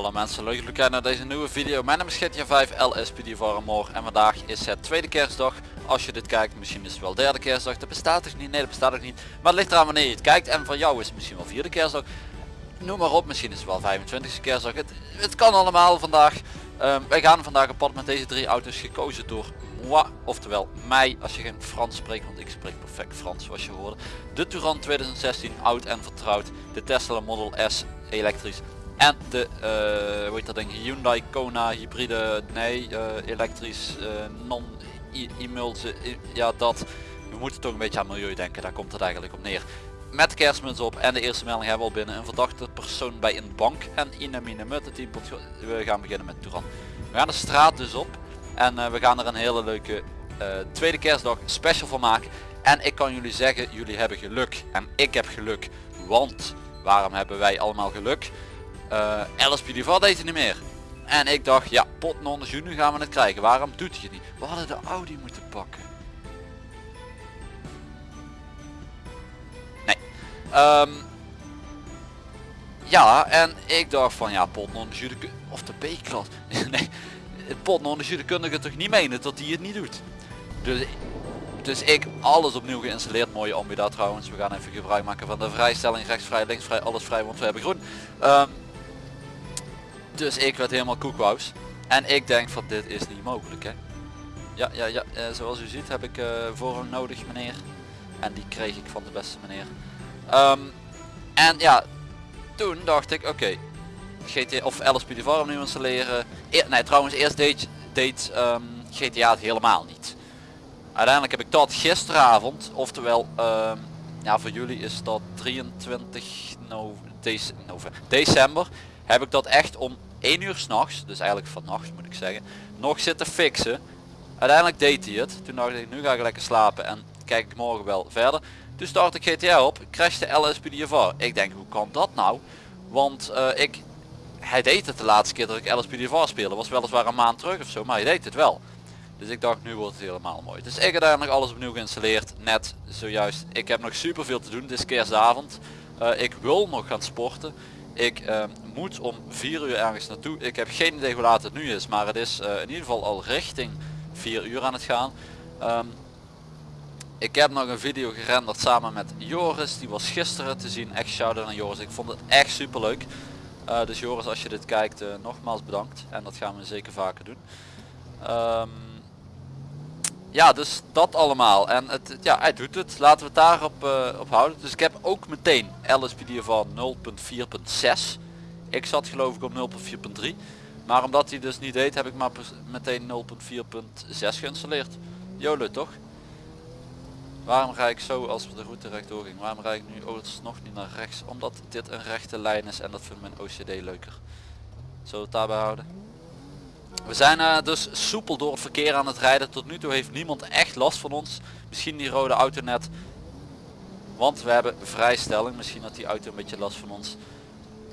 Hallo mensen, leuk jullie kijken naar deze nieuwe video. Mijn naam is GTA 5 LSPD voor en vandaag is het tweede kerstdag. Als je dit kijkt, misschien is het wel derde kerstdag. Dat bestaat toch niet? Nee, dat bestaat ook niet. Maar het ligt eraan wanneer je het kijkt en van jou is het misschien wel vierde kerstdag. Noem maar op, misschien is het wel 25e kerstdag. Het, het kan allemaal vandaag. Um, wij gaan vandaag op pad met deze drie auto's gekozen door moi, oftewel mij als je geen Frans spreekt, want ik spreek perfect Frans zoals je hoorde. De Touran 2016, oud en vertrouwd. De Tesla Model S elektrisch en de, uh, hoe heet dat ding, Hyundai Kona hybride, nee, uh, elektrisch, uh, non emulse ja dat. We moeten toch een beetje aan milieu denken, daar komt het eigenlijk op neer. Met kerstmuts op en de eerste melding hebben we al binnen. Een verdachte persoon bij een bank en Inamine met het team. We gaan beginnen met Touran. We gaan de straat dus op en we gaan er een hele leuke tweede kerstdag special van maken. En ik kan jullie zeggen, jullie hebben geluk en ik heb geluk. Want waarom hebben wij allemaal geluk? Uh, LSP die deed het niet meer. En ik dacht, ja, pot non nu gaan we het krijgen. Waarom doet hij het niet? We hadden de Audi moeten pakken. Nee. Um, ja, en ik dacht van, ja, pot non of de B-klas. nee, pot non kunnen het toch niet menen dat hij het niet doet. Dus, dus ik alles opnieuw geïnstalleerd. Mooie ambi daar trouwens. We gaan even gebruik maken van de vrijstelling. Rechtsvrij, linksvrij, alles vrij, want we hebben groen. Um, dus ik werd helemaal koekwous. En ik denk van dit is niet mogelijk hè. Ja, ja, ja, uh, zoals u ziet heb ik uh, voorrang nodig meneer. En die kreeg ik van de beste meneer. Um, en ja, toen dacht ik oké. Okay, GTA of LSPD nu installeren. E nee trouwens eerst deed, deed um, GTA het helemaal niet. Uiteindelijk heb ik dat gisteravond, oftewel um, ja voor jullie is dat 23 no, december, heb ik dat echt om 1 uur s'nachts, dus eigenlijk vannacht moet ik zeggen, nog zitten fixen. Uiteindelijk deed hij het. Toen dacht ik, nu ga ik lekker slapen en kijk ik morgen wel verder. Toen start ik GTA op, crashte LSPDFR. Ik denk, hoe kan dat nou? Want uh, ik, hij deed het de laatste keer dat ik LSPDFR speelde. Was weliswaar een maand terug of zo, maar hij deed het wel. Dus ik dacht, nu wordt het helemaal mooi. Dus ik heb nog alles opnieuw geïnstalleerd. Net zojuist. Ik heb nog super veel te doen. Het is kerstavond. Uh, ik wil nog gaan sporten. Ik uh, moet om 4 uur ergens naartoe. Ik heb geen idee hoe laat het nu is, maar het is uh, in ieder geval al richting 4 uur aan het gaan. Um, ik heb nog een video gerenderd samen met Joris. Die was gisteren te zien. Echt shout-out aan Joris. Ik vond het echt super leuk. Uh, dus Joris als je dit kijkt nogmaals bedankt. En dat gaan we zeker vaker doen. Um, ja, dus dat allemaal. En het, ja, hij doet het. Laten we het daarop uh, op houden. Dus ik heb ook meteen LSPD van 0.4.6. Ik zat geloof ik op 0.4.3. Maar omdat hij dus niet deed, heb ik maar meteen 0.4.6 geïnstalleerd. Jolo toch? Waarom ga ik zo als we de route rechtdoor ging? Waarom rijd ik nu nog niet naar rechts? Omdat dit een rechte lijn is en dat vindt mijn OCD leuker. Zullen we het daarbij houden? We zijn uh, dus soepel door het verkeer aan het rijden. Tot nu toe heeft niemand echt last van ons. Misschien die rode auto net. Want we hebben vrijstelling. Misschien had die auto een beetje last van ons.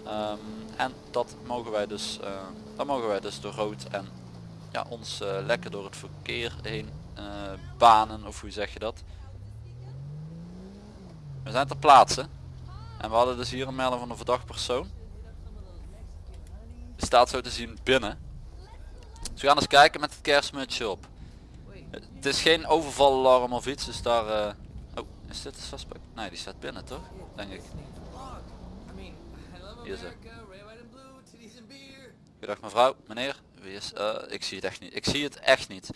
Um, en dat mogen wij dus, uh, dan mogen wij dus door rood en ja, ons uh, lekker door het verkeer heen banen. Of hoe zeg je dat? We zijn ter plaatse. En we hadden dus hier een melding van een verdacht persoon. Die staat zo te zien binnen. Dus we gaan eens kijken met het kerstmutsje op. Het is geen overvalalarm of iets, dus daar... Uh... Oh, is dit een suspect? Nee, die staat binnen toch? Denk ik. Hier is Goedendag mevrouw, meneer. Wie is... Uh, ik zie het echt niet. Ik zie het echt niet.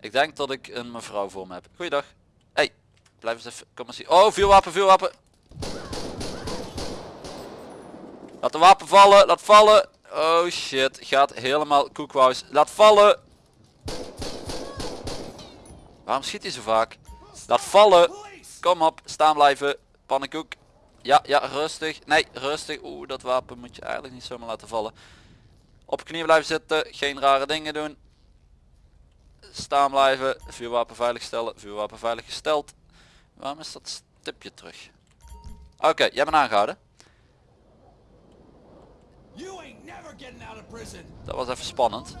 Ik denk dat ik een mevrouw voor me heb. Goeiedag. Hey, blijf eens even... Kom eens zien. Oh, vuurwapen, vuurwapen. Laat de wapen vallen, laat vallen. Oh shit, gaat helemaal koekwous. Laat vallen. Waarom schiet hij zo vaak? Laat vallen. Kom op, staan blijven. Pannenkoek. Ja, ja, rustig. Nee, rustig. Oeh, dat wapen moet je eigenlijk niet zomaar laten vallen. Op knieën blijven zitten. Geen rare dingen doen. Staan blijven. Vuurwapen veilig stellen. Vuurwapen veilig gesteld. Waarom is dat stipje terug? Oké, jij bent aangehouden. Dat was even spannend.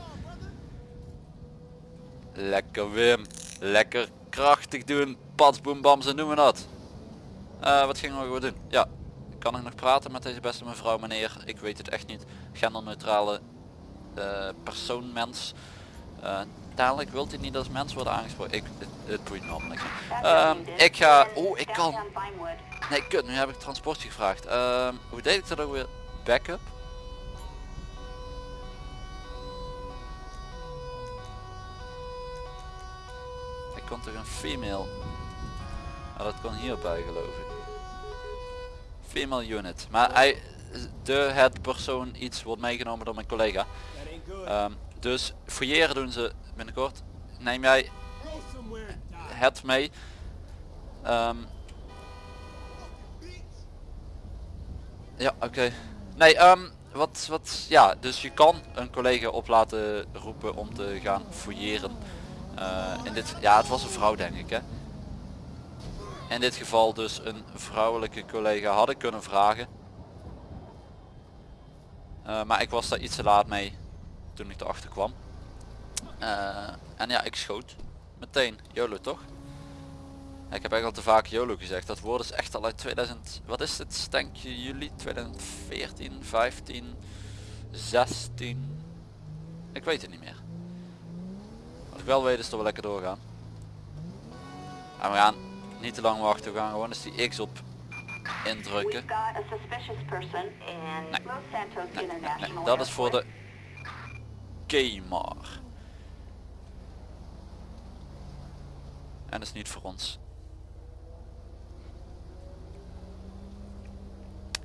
Lekker Wim. Lekker krachtig doen. Patsboom ze noemen dat. Uh, wat gingen we doen? Ja. kan ik nog praten met deze beste mevrouw meneer? Ik weet het echt niet. Genderneutrale uh, persoon, mens. Uh, dadelijk wilt hij niet als mens worden aangesproken. Ik, het, het boeit me allemaal niks. Um, ik ga... Oeh, ik kan... Nee, kut, nu heb ik transportje gevraagd. Um, hoe deed ik dat ook weer? Backup? Kon toch een female... Ah, dat kon hierbij geloof ik. Female unit. Maar hij, de het persoon iets wordt meegenomen door mijn collega. Um, dus fouilleren doen ze binnenkort. Neem jij het mee. Um, ja, oké. Nee, um, wat, wat, ja, dus je kan een collega op laten roepen om te gaan fouilleren. Uh, in dit, ja, het was een vrouw denk ik, hè. In dit geval dus een vrouwelijke collega had ik kunnen vragen. Uh, maar ik was daar iets te laat mee toen ik erachter kwam. Uh, en ja, ik schoot. Meteen. YOLO toch? Ik heb echt al te vaak YOLO gezegd. Dat woord is echt al uit 2000... Wat is het? Denk je juli 2014, 15, 16? Ik weet het niet meer. Wel weet is dat we lekker doorgaan. En we gaan niet te lang wachten. We gaan gewoon eens die X op indrukken. Nee. Nee, nee, dat is voor de Gamer. En dat is niet voor ons.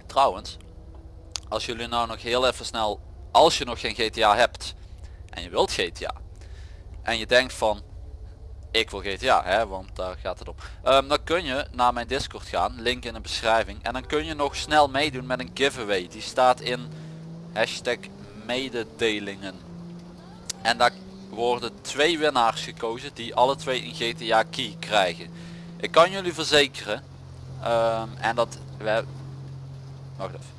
Trouwens, als jullie nou nog heel even snel, als je nog geen GTA hebt en je wilt GTA en je denkt van ik wil GTA, hè, want daar gaat het om. Um, dan kun je naar mijn Discord gaan, link in de beschrijving. En dan kun je nog snel meedoen met een giveaway. Die staat in hashtag mededelingen. En daar worden twee winnaars gekozen die alle twee een GTA key krijgen. Ik kan jullie verzekeren. Um, en dat we Wacht even.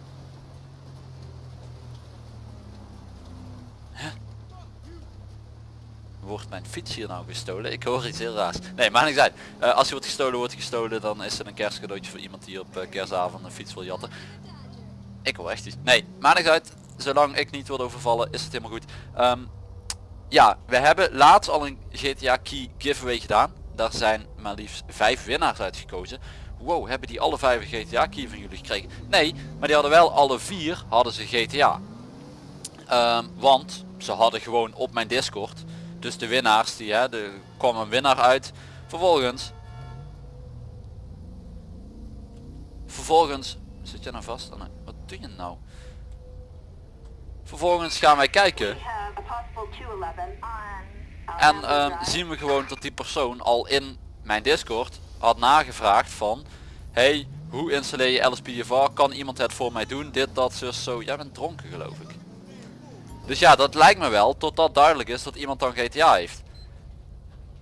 Wordt mijn fiets hier nou gestolen? Ik hoor iets heel raars. Nee, maar niet uit. Uh, als je wordt gestolen, wordt gestolen. Dan is het een kerstcadeautje voor iemand die op uh, kerstavond een fiets wil jatten. Ik hoor echt iets. Nee, maar niet uit. Zolang ik niet word overvallen, is het helemaal goed. Um, ja, we hebben laatst al een GTA Key giveaway gedaan. Daar zijn maar liefst vijf winnaars uitgekozen. Wow, hebben die alle vijf een GTA key van jullie gekregen? Nee, maar die hadden wel alle vier hadden ze GTA. Um, want ze hadden gewoon op mijn Discord. Dus de winnaars, die hè, er kwam een winnaar uit. Vervolgens. Vervolgens. Zit je nou vast? Wat doe je nou? Vervolgens gaan wij kijken. En uh, zien we gewoon dat die persoon al in mijn Discord had nagevraagd van hey hoe installeer je LSPDFR kan iemand het voor mij doen dit dat zo zo jij bent dronken geloof ik dus ja dat lijkt me wel totdat duidelijk is dat iemand dan GTA heeft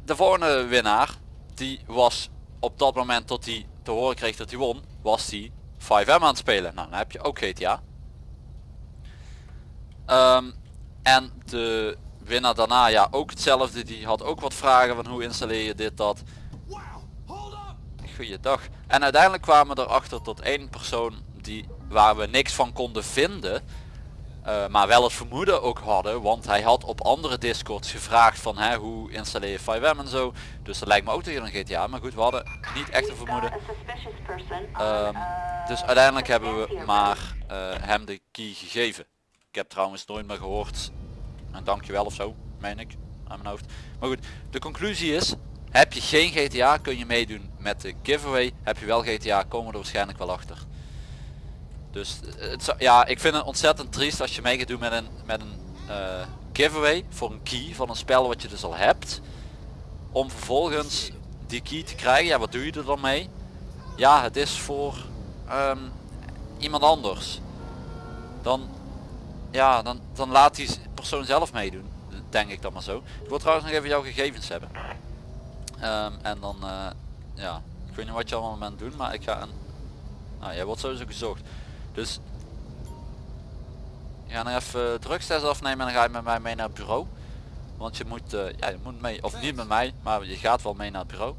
de volgende winnaar die was op dat moment tot hij te horen kreeg dat hij won was die 5M aan het spelen nou dan heb je ook GTA um, en de winnaar daarna ja ook hetzelfde die had ook wat vragen van hoe installeer je dit dat goeiedag. En uiteindelijk kwamen we erachter tot één persoon die, waar we niks van konden vinden. Uh, maar wel het vermoeden ook hadden, want hij had op andere discords gevraagd van hè, hoe installeer je 5M en zo. Dus dat lijkt me ook tegen een GTA, maar goed we hadden niet echt een vermoeden. Um, dus uiteindelijk hebben we maar uh, hem de key gegeven. Ik heb trouwens nooit meer gehoord, een dankjewel of zo, meen ik, aan mijn hoofd. Maar goed, de conclusie is, heb je geen GTA kun je meedoen met de giveaway. Heb je wel GTA komen we er waarschijnlijk wel achter. Dus het, ja, ik vind het ontzettend triest als je mee gaat doen met een, met een uh, giveaway voor een key van een spel wat je dus al hebt. Om vervolgens die key te krijgen. Ja, wat doe je er dan mee? Ja, het is voor um, iemand anders. Dan, ja, dan, dan laat die persoon zelf meedoen. Denk ik dan maar zo. Ik wil trouwens nog even jouw gegevens hebben. Um, en dan, uh, ja, ik weet niet wat je allemaal bent doen, maar ik ga een... Nou, jij wordt sowieso gezocht. Dus... Ga nog even drugstest afnemen en dan ga je met mij mee naar het bureau. Want je moet, uh, ja, je moet mee, of niet met mij, maar je gaat wel mee naar het bureau.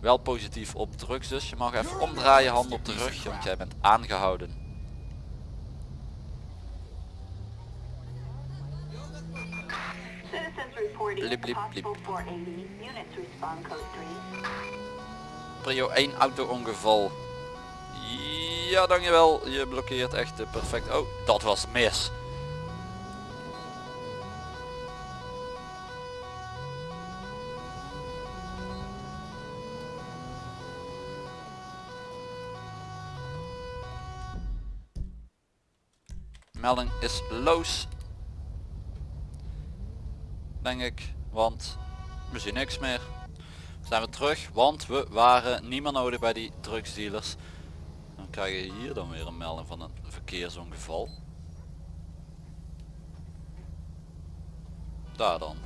Wel positief op drugs dus. Je mag even omdraaien, hand op de rug, want jij bent aangehouden. Citizens reporting Blip, blip, blip. possible 480. Units respond code 3. Prio 1 auto-ongeval. Ja, dankjewel. Je blokkeert echt eh, perfect. Oh, dat was mis. Melding is loos. Denk ik, want we zien niks meer zijn we terug, want we waren niet meer nodig bij die drugsdealers. Dan krijg je hier dan weer een melding van een verkeersongeval. Daar dan.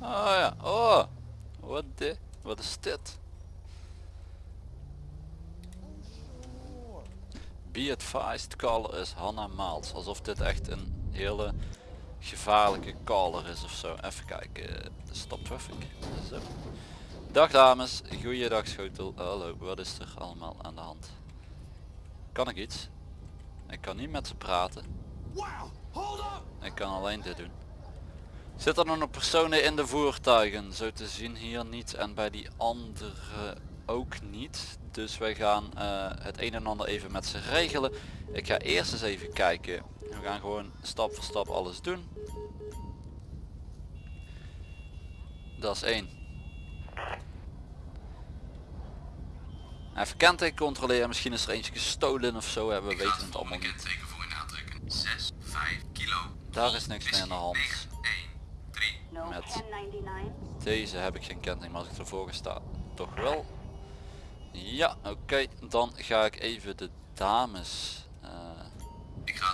Oh ja, oh, wat de, wat is dit? Be advised, caller is Hanna Maals. Alsof dit echt een hele gevaarlijke caller is of zo. Even kijken. Stop traffic. Zo. Dag dames, goeiedag schotel. Hallo, wat is er allemaal aan de hand? Kan ik iets? Ik kan niet met ze praten. Ik kan alleen dit doen. Zitten er nog personen in de voertuigen? Zo te zien hier niet en bij die andere ook niet. Dus wij gaan eh, het een en ander even met ze regelen. Ik ga eerst eens even kijken. We gaan gewoon stap voor stap alles doen. Dat is één. Even kenteken controleren. Misschien is er eentje gestolen of zo. Hebben we weten het allemaal niet. 6, 5 kilo. Daar is niks meer aan de hand. 1, 3. No Met- 1099. Deze heb ik geen kenteken, maar als ik ervoor sta, toch wel. Ja, oké. Dan ga ik even de dames eh,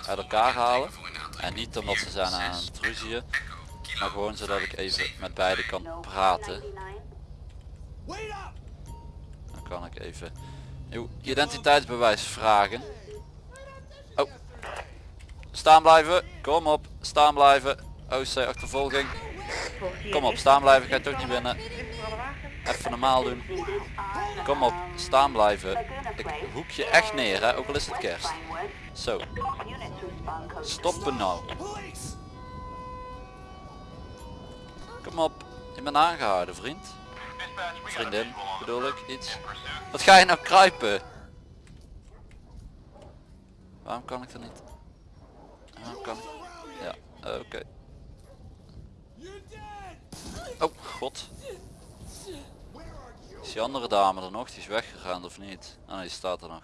uit elkaar halen. En niet omdat ze zijn aan het ruzieën, maar gewoon zodat ik 5, even 7, met beide kan praten. 1099. Dan kan ik even uw identiteitsbewijs vragen. Oh. Staan blijven. Kom op. Staan blijven. OC achtervolging. Kom op. Staan blijven. Ga je toch niet binnen. Even normaal doen. Kom op. Staan blijven. Ik hoek je echt neer hè. Ook al is het kerst. Zo. Stoppen nou. Kom op. Je bent aangehouden vriend. Vriendin bedoel ik iets. Wat ga je nou kruipen? Waarom kan ik er niet? Waarom kan ik? Ja, oké. Oh god. Die andere dame er nog? Die is weggegaan of niet? Ah nee, die staat er nog.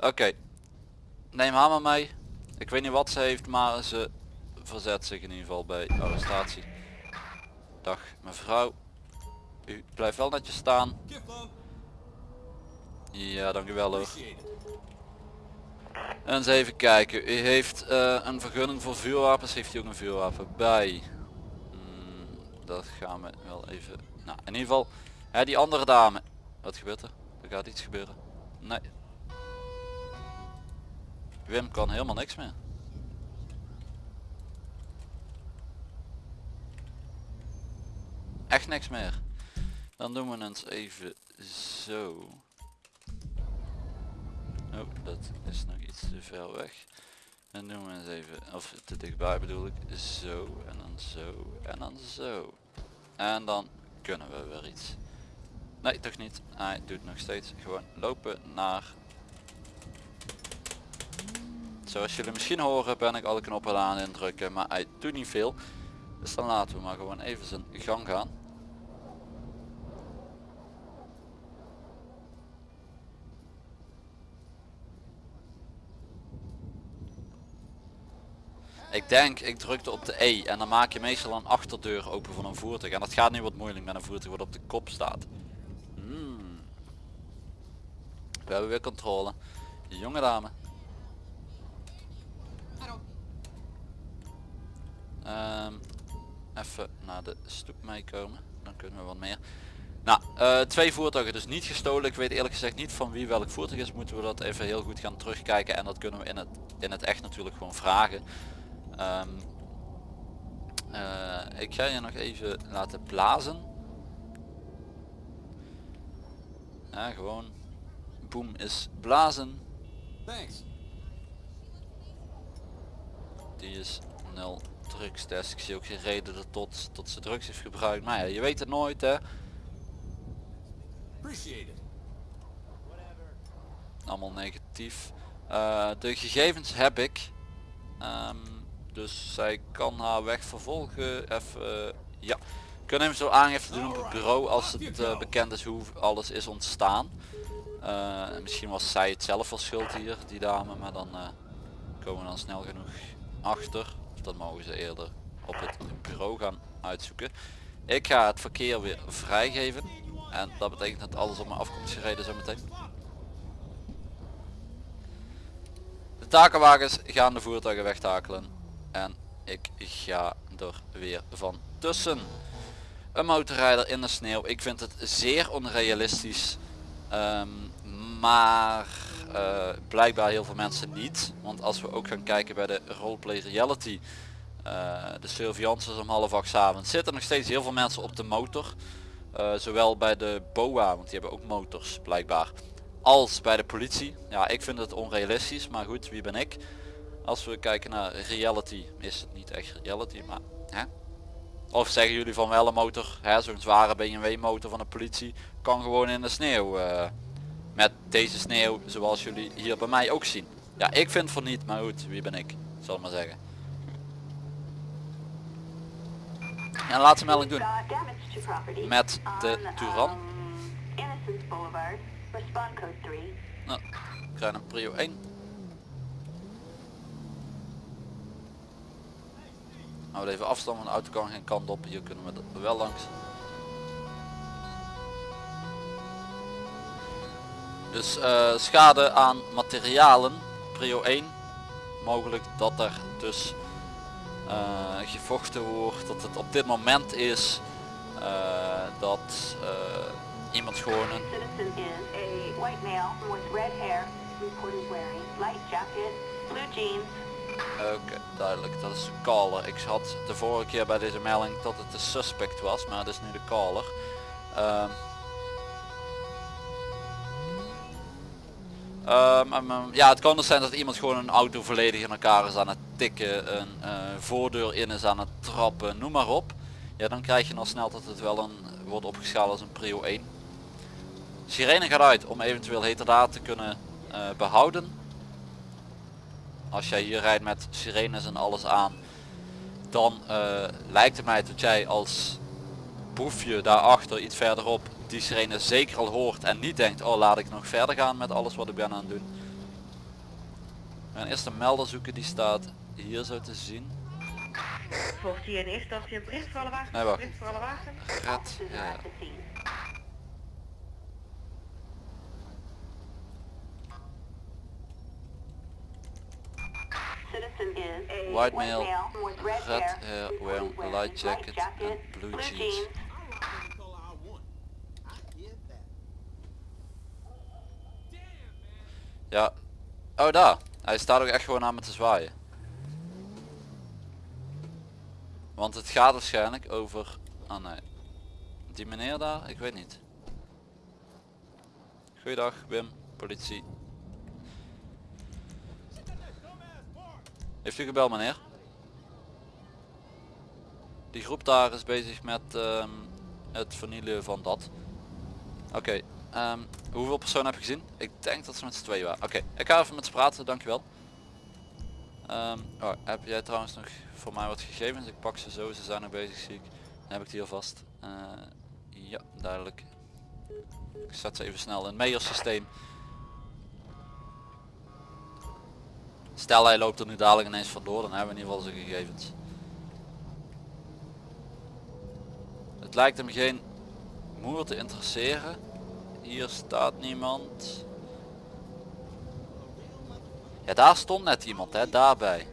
Oké. Neem haar maar mee. Ik weet niet wat ze heeft, maar ze verzet zich in ieder geval bij arrestatie. Dag mevrouw. U blijft wel netjes staan. Ja, dankjewel hoor. En eens even kijken. U heeft eh, een vergunning voor vuurwapens. Heeft u ook een vuurwapen bij? Hmm, dat gaan we wel even... Nou, in ieder geval. Hè, die andere dame. Wat gebeurt er? Er gaat iets gebeuren. Nee. Wim kan helemaal niks meer. Echt niks meer. Dan doen we eens even zo. Oh, dat is nog iets te ver weg. Dan doen we eens even, of te dichtbij bedoel ik, zo en dan zo en dan zo. En dan kunnen we weer iets. Nee, toch niet. Hij doet nog steeds gewoon lopen naar... Zoals jullie misschien horen ben ik alle knoppen aan indrukken, maar hij doet niet veel. Dus dan laten we maar gewoon even zijn gang gaan. Ik denk, ik drukte op de E en dan maak je meestal een achterdeur open van een voertuig. En dat gaat nu wat moeilijk met een voertuig wat op de kop staat. We hebben weer controle. Jonge dame. Ehm, even naar de stoep meekomen. Dan kunnen we wat meer. Nou, eh, twee voertuigen dus niet gestolen. Ik weet eerlijk gezegd niet van wie welk voertuig is. Moeten we dat even heel goed gaan terugkijken. En dat kunnen we in het, in het echt natuurlijk gewoon vragen. Ehm, eh, ik ga je nog even laten blazen. Ja, gewoon. Boom is blazen. Thanks. Die is nul drugstest. Ik zie ook geen reden dat tot, tot ze drugs heeft gebruikt. Maar ja, je weet het nooit hè. Allemaal negatief. Eh, de gegevens heb ik. Ehm, dus zij kan haar weg vervolgen. Even, eh, ja. Kunnen hem zo aangifte doen op het bureau als het eh, bekend is hoe alles is ontstaan. Eh, misschien was zij het zelf wel schuld hier, die dame, maar dan eh, komen we dan snel genoeg achter. Dat mogen ze eerder op het bureau gaan uitzoeken. Ik ga het verkeer weer vrijgeven. En dat betekent dat alles op me af komt gereden zometeen. De takenwagens gaan de voertuigen wegtakelen. En ik ga er weer van tussen. Een motorrijder in de sneeuw. Ik vind het zeer onrealistisch. Ehm, maar eh, blijkbaar heel veel mensen niet. Want als we ook gaan kijken bij de roleplay reality. eh, de surveillance is om half acht avonds. Zitten nog steeds heel veel mensen op de motor. Eh, zowel bij de BOA, want die hebben ook motors blijkbaar. Als bij de politie. Ja, ik vind het onrealistisch, maar goed, wie ben ik? Als we kijken naar reality, is het niet echt reality, maar hè? Of zeggen jullie van wel een motor, zo'n zware BMW motor van de politie, kan gewoon in de sneeuw. Met deze sneeuw, zoals jullie hier bij mij ook zien. Ja, ik vind van niet, maar goed, wie ben ik? Zal maar zeggen. En laat ze melding doen. Met de 3. Nou, ik krijg een prio 1. Nou, even afstand van de auto kan geen kant op. Hier kunnen we wel langs. Dus eh, schade aan materialen, prio 1. Mogelijk dat er dus eh, gevochten wordt, dat het op dit moment is eh, dat iemand gewoon een Oké, duidelijk. Dat is de caller. Ik had de vorige keer bij deze melding dat het de suspect was, maar het is nu de caller. Ehm. Ehm, ehm, ja, het kan dus zijn dat iemand gewoon een auto volledig in elkaar is aan het tikken, een eh, voordeur in is aan het trappen, noem maar op. Ja, dan krijg je al snel dat het wel een wordt opgeschaald als een prio 1. Sirene gaat uit om eventueel heterdaad te kunnen eh, behouden als jij hier rijdt met sirenes en alles aan, dan eh, lijkt het mij dat jij als boefje daarachter iets verderop die sirene zeker al hoort en niet denkt, oh laat ik nog verder gaan met alles wat ik ben aan het doen. We gaan eerst een melder zoeken, die staat hier zo te zien. Volgt hier in eerste instantie een bericht voor alle wagens? Nee, wacht. Bericht voor alle wagens? Red, ja. White male, red hair, wearing a light jacket and blue jeans. Call I want. I get that. Ja. Oh daar. Hij staat ook echt gewoon aan me te zwaaien. Want het gaat waarschijnlijk over... Oh nee. Die meneer daar? Ik weet niet. Goeiedag Wim, politie. Heeft u gebeld meneer? Die groep daar is bezig met ehm, het vernielen van dat. Oké, ehm, hoeveel personen heb je gezien? Ik denk dat ze met z'n tweeën waren. Oké, ik ga even met ze praten, dankjewel. Ehm oh, heb jij trouwens nog voor mij wat gegevens? Ik pak ze zo, ze zijn nog bezig zie ik. Dan heb ik die alvast. Eh ja, duidelijk. Ik zet ze even snel in het. Stel hij loopt er nu dadelijk ineens vandoor, dan hebben we in ieder geval zijn gegevens. Het lijkt hem geen moer te interesseren. Hier staat niemand. Ja, daar stond net iemand, hè, daarbij.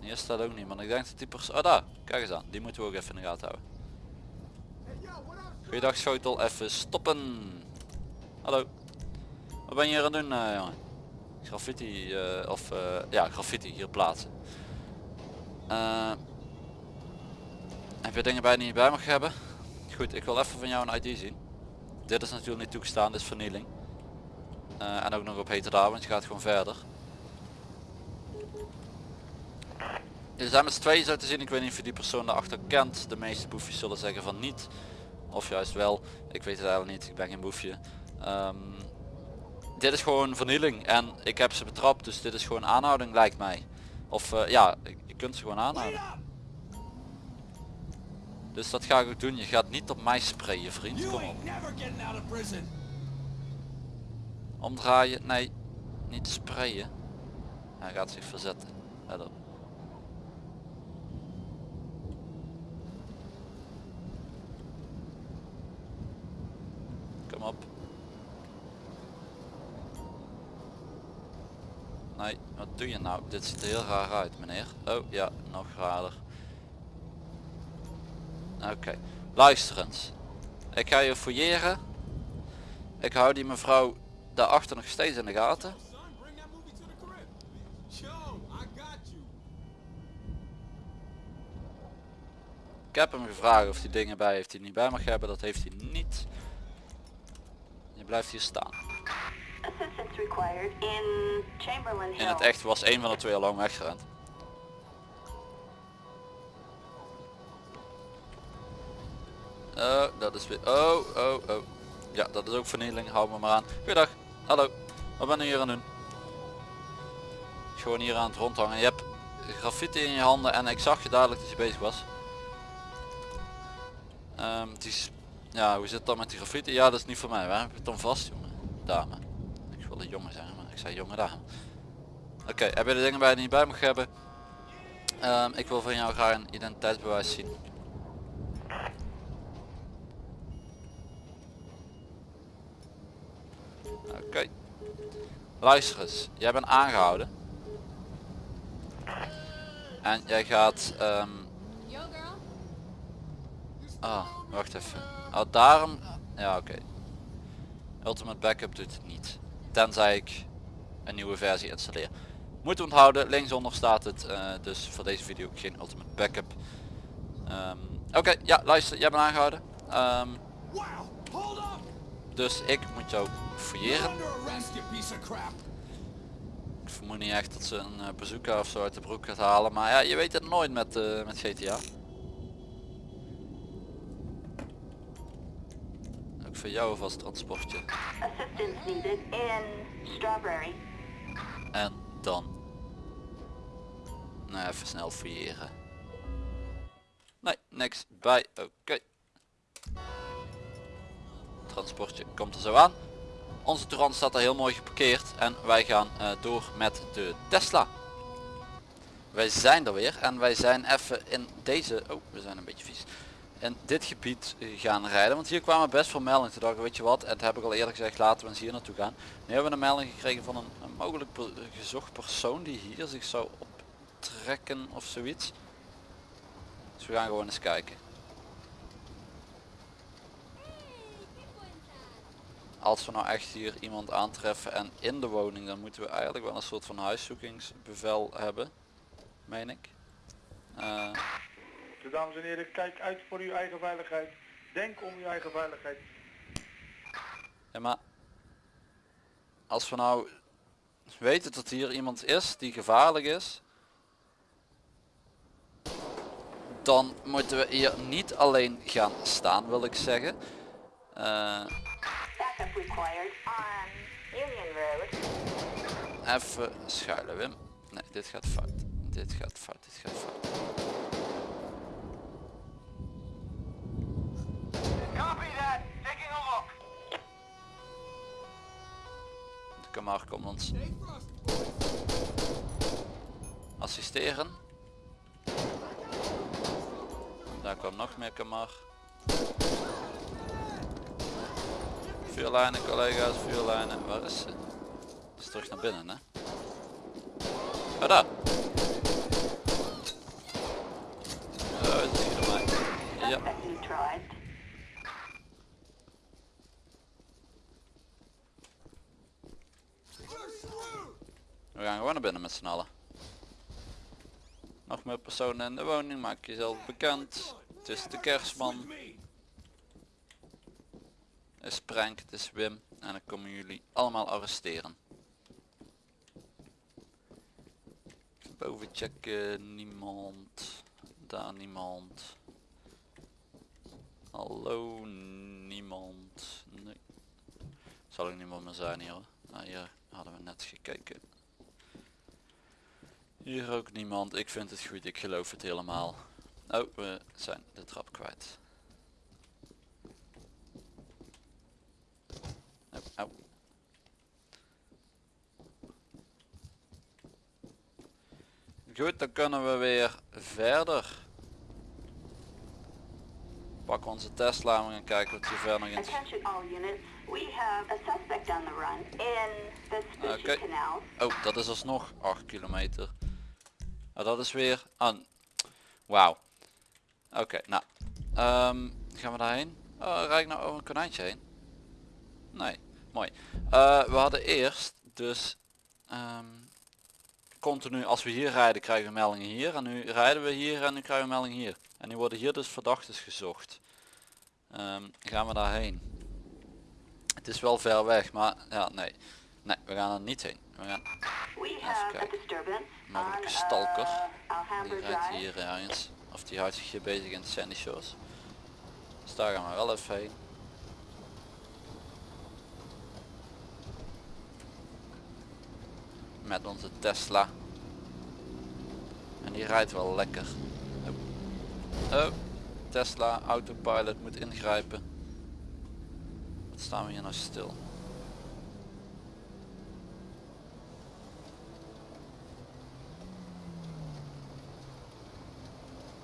Hier staat ook niemand. Ik denk dat die persoon... Oh daar, kijk eens aan. Die moeten we ook even in de gaten houden. Goeiedag schotel, even stoppen. Hallo. Wat ben je hier aan het doen eh, jongen? Graffiti, eh, of eh, ja graffiti hier plaatsen. Heb je dingen bij die je bij mag hebben? Goed, ik wil even van jou een ID zien. Dit is natuurlijk niet toegestaan, dit is vernieling. Eh, en ook nog op heterdaad, want je gaat gewoon verder. Er zijn met z'n tweeën zo te zien, ik weet niet of je die persoon daarachter kent. De meeste boefjes zullen zeggen van niet. Of juist wel, ik weet het eigenlijk niet, ik ben geen boefje. Ehm, dit is gewoon vernieling en ik heb ze betrapt, dus dit is gewoon aanhouding lijkt mij. Of eh, ja, je kunt ze gewoon aanhouden. Dus dat ga ik ook doen, je gaat niet op mij sprayen vriend, kom op. Omdraaien, nee, niet sprayen. Hij gaat zich verzetten. Let op. Kom op. Nee, wat doe je nou? Dit ziet er heel raar uit meneer. Oh ja, nog raarder. Oké, luister eens. Ik ga je fouilleren. Ik hou die mevrouw daarachter nog steeds in de gaten. Ik heb hem gevraagd of hij dingen bij heeft die hij niet bij mag hebben. Dat heeft hij niet. Je blijft hier staan. In het echt was een van de twee al lang weggerend. Oh, dat is weer... Oh, oh, oh. Ja, dat is ook vernieling. Hou me maar aan. Goeiedag. Hallo. Wat ben je hier aan doen? Gewoon hier aan het rondhangen. Je hebt graffiti in je handen en ik zag je dadelijk dat je bezig was. Ehm, het is... Ja, hoe zit dan met die graffiti? Ja, dat is niet voor mij. Waar heb je het dan vast, jongen? Dame. Ik wilde jongen zeggen, maar ik zei jonge dame. Oké, heb je de dingen bij die je niet bij mag hebben? Ehm, ik wil van jou graag een identiteitsbewijs zien. Oké. Luister eens, jij bent aangehouden. En jij gaat... ehm, Ah, wacht even. Oh, daarom... Ja, oké. Ultimate Backup doet het niet. Tenzij ik een nieuwe versie installeer. Moet onthouden, linksonder staat het. eh, dus voor deze video geen Ultimate Backup. Ehm, oké, ja, luister, jij bent aangehouden. Ehm, Wow, hold up. Dus ik moet jou fouilleren. Ik vermoed niet echt dat ze een uh, bezoeker of zo uit de broek gaat halen. Maar ja, je weet het nooit met, eh, met GTA. Ook voor jou vast transportje. En dan. Nou, even snel fouilleren. Nee, niks bij. Oké. Transportje komt er zo aan. Onze Touran staat er heel mooi geparkeerd en wij gaan eh, door met de Tesla. Wij zijn er weer en wij zijn even in deze, oh we zijn een beetje vies, in dit gebied gaan rijden. Want hier kwamen best veel meldingen. Toen dacht ik, weet je wat, en dat heb ik al eerder gezegd, laten we eens hier naartoe gaan. Nu hebben we een melding gekregen van een, een mogelijk gezocht persoon die hier zich zou optrekken of zoiets. Dus we gaan gewoon eens kijken. Als we nou echt hier iemand aantreffen en in de woning, dan moeten we eigenlijk wel een soort van huiszoekingsbevel hebben. Meen ik. Eh, Dus dames en heren, kijk uit voor uw eigen veiligheid. Denk om uw eigen veiligheid. Ja, maar als we nou weten dat hier iemand is die gevaarlijk is, dan moeten we hier niet alleen gaan staan, wil ik zeggen. Eh, required on Union Road. even schuilen, Wim. Nee, dit gaat fout. Dit gaat fout, dit gaat fout. Copy that. Taking a look. De Kamar komt ons assisteren. Daar kwam nog meer Kamar. Vuurlijnen collega's, vuurlijnen. Waar is ze? Is terug naar binnen hè? Oh daar! Oh, ja. We gaan gewoon naar binnen met z'n allen. Nog meer personen in de woning, maak jezelf bekend. Het is de kerstman. Is Prank, het is Wim. En dan komen jullie allemaal arresteren. Boven checken, niemand. Daar niemand. Hallo, niemand. Nee. Zal ook niemand meer zijn hier. Nou, hier hadden we net gekeken. Hier ook niemand. Ik vind het goed. Ik geloof het helemaal. Oh, we zijn de trap kwijt. Oh, au. Goed, dan kunnen we weer verder. Pak onze Tesla en gaan kijken wat hier verder nog in Oké. Oh, dat is alsnog 8 kilometer. Ah, dat is weer aan. Wauw. Oké, nou. ehm, gaan we daarheen? Oh, rijd ik nou over een konijntje heen? Nee, mooi. Eh, we hadden eerst dus ehm, continu als we hier rijden krijgen we meldingen hier. En nu rijden we hier en nu krijgen we meldingen hier. En nu worden hier dus verdachten gezocht. Ehm, gaan we daarheen? Het is wel ver weg, maar ja, nee. Nee, we gaan er niet heen. We gaan a kijken. Mogelijke stalker. uh, Die rijdt hier ergens. Of die houdt zich hier bezig in de Sandy Shores. Dus daar gaan we wel even heen. Met onze Tesla. En die rijdt wel lekker. Oh. Oh. Tesla, autopilot moet ingrijpen. Wat staan we hier nou stil?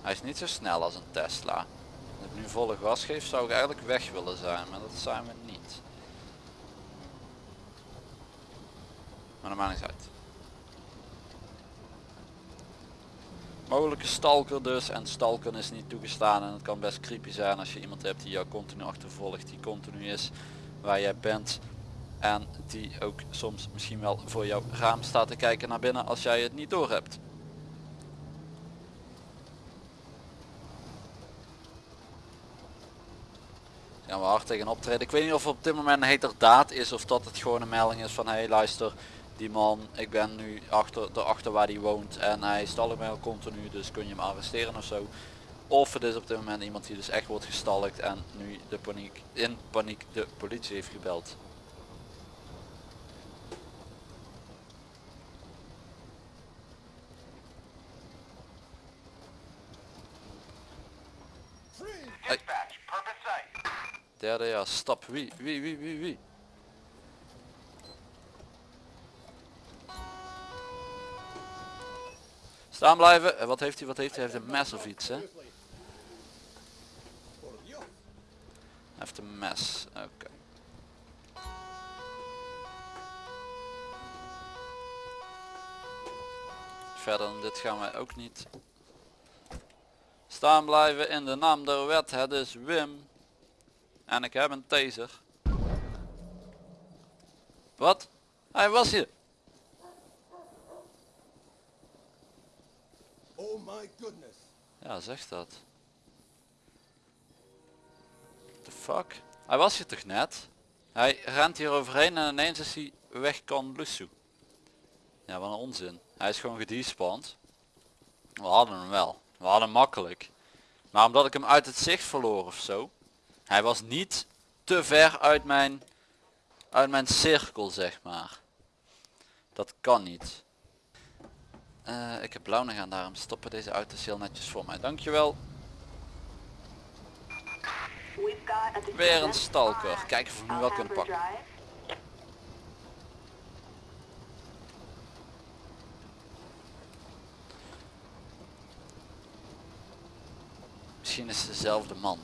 Hij is niet zo snel als een Tesla. Als nu volle gas geef zou ik eigenlijk weg willen zijn, maar dat zijn we niet. Maar maakt niet uit. Mogelijke stalker dus en stalken is niet toegestaan en het kan best creepy zijn als je iemand hebt die jou continu achtervolgt, die continu is waar jij bent en die ook soms misschien wel voor jouw raam staat te kijken naar binnen als jij het niet door hebt. gaan we hard tegen optreden. Ik weet niet of op dit moment een heterdaad is of dat het gewoon een melding is van hey, luister die man ik ben nu achter erachter waar die woont en hij stalkt mij al continu dus kun je hem arresteren of zo. Of het is op dit moment iemand die dus echt wordt gestalkt en nu de paniek in paniek de politie heeft gebeld. Derde ja, stap. Wie? Wie? Wie? Wie? Wie? Staan blijven. Eh, Wat heeft hij? Wat heeft hij? Hij heeft een mes of iets, hè? Heeft een mes. Oké. Verder dan dit gaan wij ook niet. Staan blijven in de naam der wet. Het is Wim. En ik heb een taser. Wat? Hij was hier. Oh goodness. Ja, zeg dat. The fuck? Hij was hier toch net? Hij rent hier overheen en ineens is hij weg kan Lusu. Ja, wat een onzin. Hij is gewoon gedespawnd. We hadden hem wel. We hadden hem makkelijk. Maar omdat ik hem uit het zicht verloor of zo. Hij was niet te ver uit mijn, uit mijn cirkel zeg maar. Dat kan niet. Eh, ik heb blauw nog aan, daarom stoppen deze auto's heel netjes voor mij. Dankjewel. Weer een stalker. Kijken of we hem wel kunnen pakken. Misschien is het dezelfde man.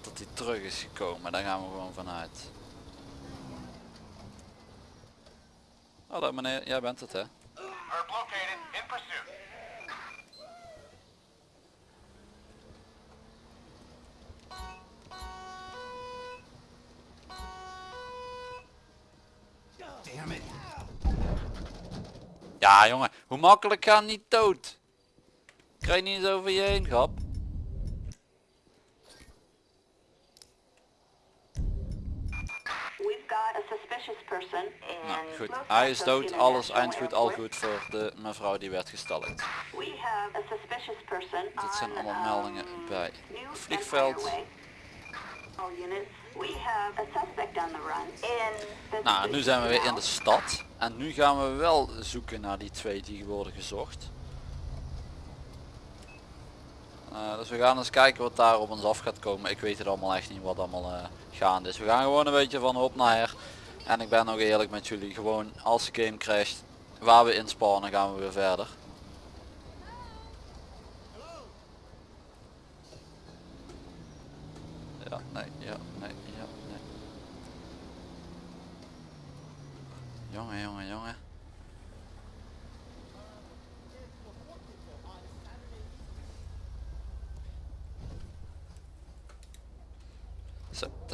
Dat hij terug is gekomen, daar gaan we gewoon vanuit. Ah, Hallo meneer, jij bent het hè? Ja jongen, hoe makkelijk gaan niet dood? Krijg je niet eens over je heen, grap. Nou goed, hij is dood, alles International eind goed, al goed voor de mevrouw die werd gestalkt. Dit zijn allemaal um, meldingen bij vliegveld. Nou, nu zijn we weer in de stad. En nu gaan we wel zoeken naar die twee die worden gezocht. Eh, dus we gaan eens kijken wat daar op ons af gaat komen. Ik weet het allemaal echt niet wat allemaal eh, gaande is. We gaan gewoon een beetje van op naar her. En ik ben nog eerlijk met jullie. Gewoon als de game crasht, waar we inspannen gaan we weer verder. Ja, nee, ja, nee, ja, nee. Jongen, jongen, jongen. Zo, ter plaatse. These gringos don't know what work is. For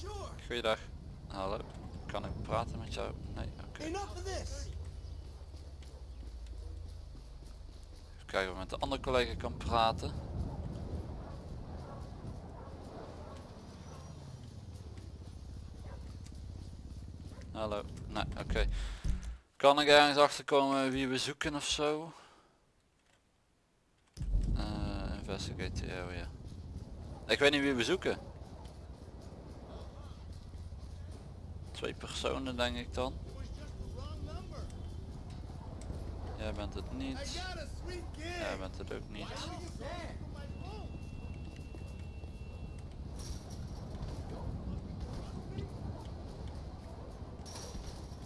sure. Goeiedag. Hallo. Kan ik praten met jou? Nee, oké. This. Even kijken of ik met de andere collega kan praten. Hallo. Nee, oké. Kan ik ergens achterkomen wie we zoeken of zo? Eh, the area. Ik weet niet wie we zoeken. Twee personen denk ik dan. Jij bent het niet. Jij bent het ook niet.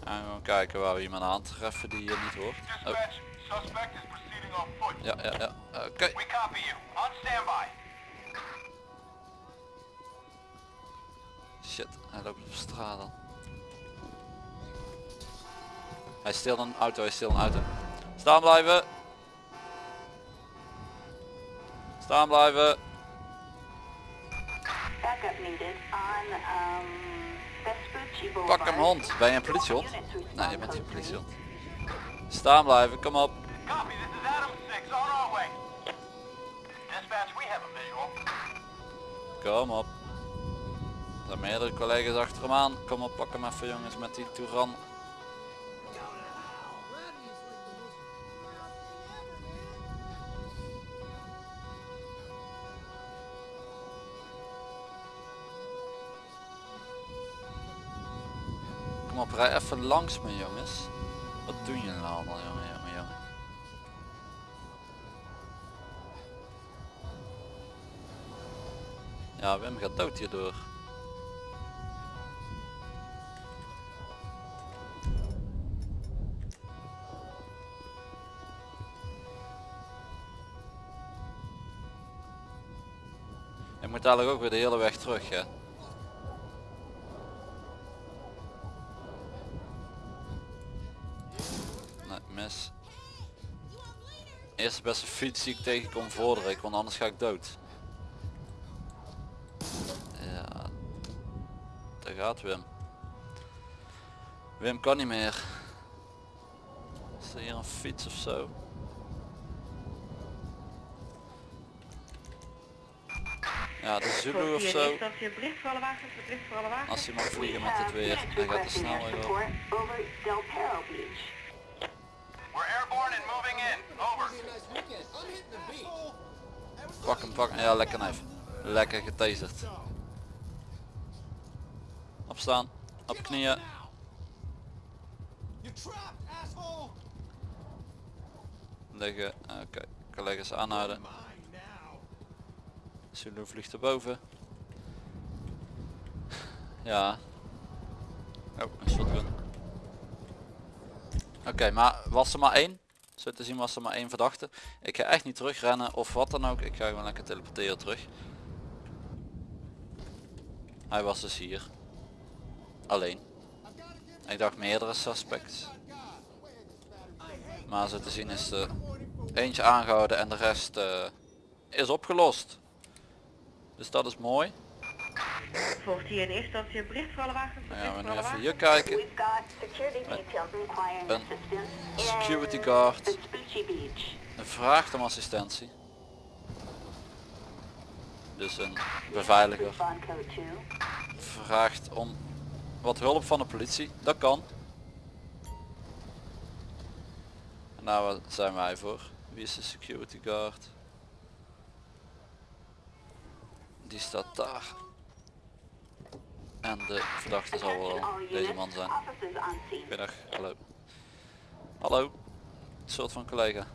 En gewoon kijken waar we iemand aantreffen die je niet hoort. Oh, Is ja, ja, ja. Oké. We copy you. On standby. Shit, hij loopt op straat dan. Hij steelt een auto, hij steelt een auto. Staan blijven. Staan blijven. Backup needed on um, Pak hem hond. Ben je een politiehond? Nee, je bent geen politiehond. Staan blijven, kom op. Copy, Kom op. Er zijn meerdere collega's achter hem aan. Kom op, pak hem even jongens met die Touran. Kom op, rij even langs me jongens. Wat doen jullie nou allemaal jongen, Ja, Wim gaat dood hierdoor. Je moet dadelijk ook weer de hele weg terug, hè? Nee, mis. Eerste beste fiets die ik tegenkom vorder ik, want anders ga ik dood. Gaat Wim. Wim kan niet meer. Is er hier een fiets of zo? Ja, de Zulu of zo. Als hij mag vliegen met het weer, dan gaat de snelweg op. Pak hem, pak hem. Ja, lekker knijf. Lekker getaserd. Opstaan. Op knieën. Liggen. Oké. Collega's aanhouden. Zulu vliegt erboven. Ja. Oh, een shotgun. Oké, maar was er maar één? Zo te zien was er maar één verdachte. Ik ga echt niet terugrennen of wat dan ook. Ik ga gewoon lekker teleporteren terug. Hij was dus hier. Alleen. Ik dacht meerdere suspects. Maar zo te zien is er eentje aangehouden en de rest eh, is opgelost. Dus dat is mooi. Volgt hier in eerste instantie een bericht voor alle wagens? Nou ja, we alle even hier kijken. Een security guard. Vraagt om assistentie. Dus een beveiliger Bond code 2. vraagt om wat hulp van de politie. Dat kan. En daar wa- zijn wij voor. Wie is de security guard? Die staat daar. En de verdachte zal wel deze man zijn. Goedendag, hallo. Hallo, soort van collega.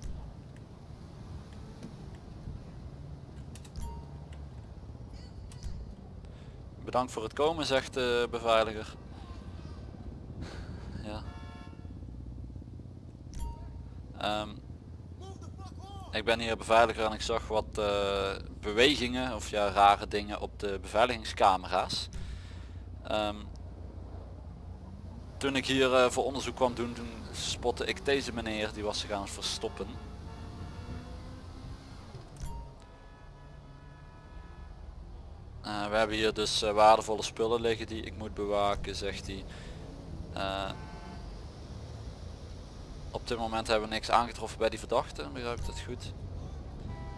Bedankt voor het komen, zegt de beveiliger. Ja. Ehm, ik ben hier beveiliger en ik zag wat eh, bewegingen of ja rare dingen op de beveiligingscamera's. Ehm, toen ik hier eh, voor onderzoek kwam doen, toen spotte ik deze meneer, die was zich aan het verstoppen. Hebben hier dus eh, waardevolle spullen liggen die ik moet bewaken, zegt hij. Eh, op dit moment hebben we niks aangetroffen bij die verdachte, begrijp ik dat goed?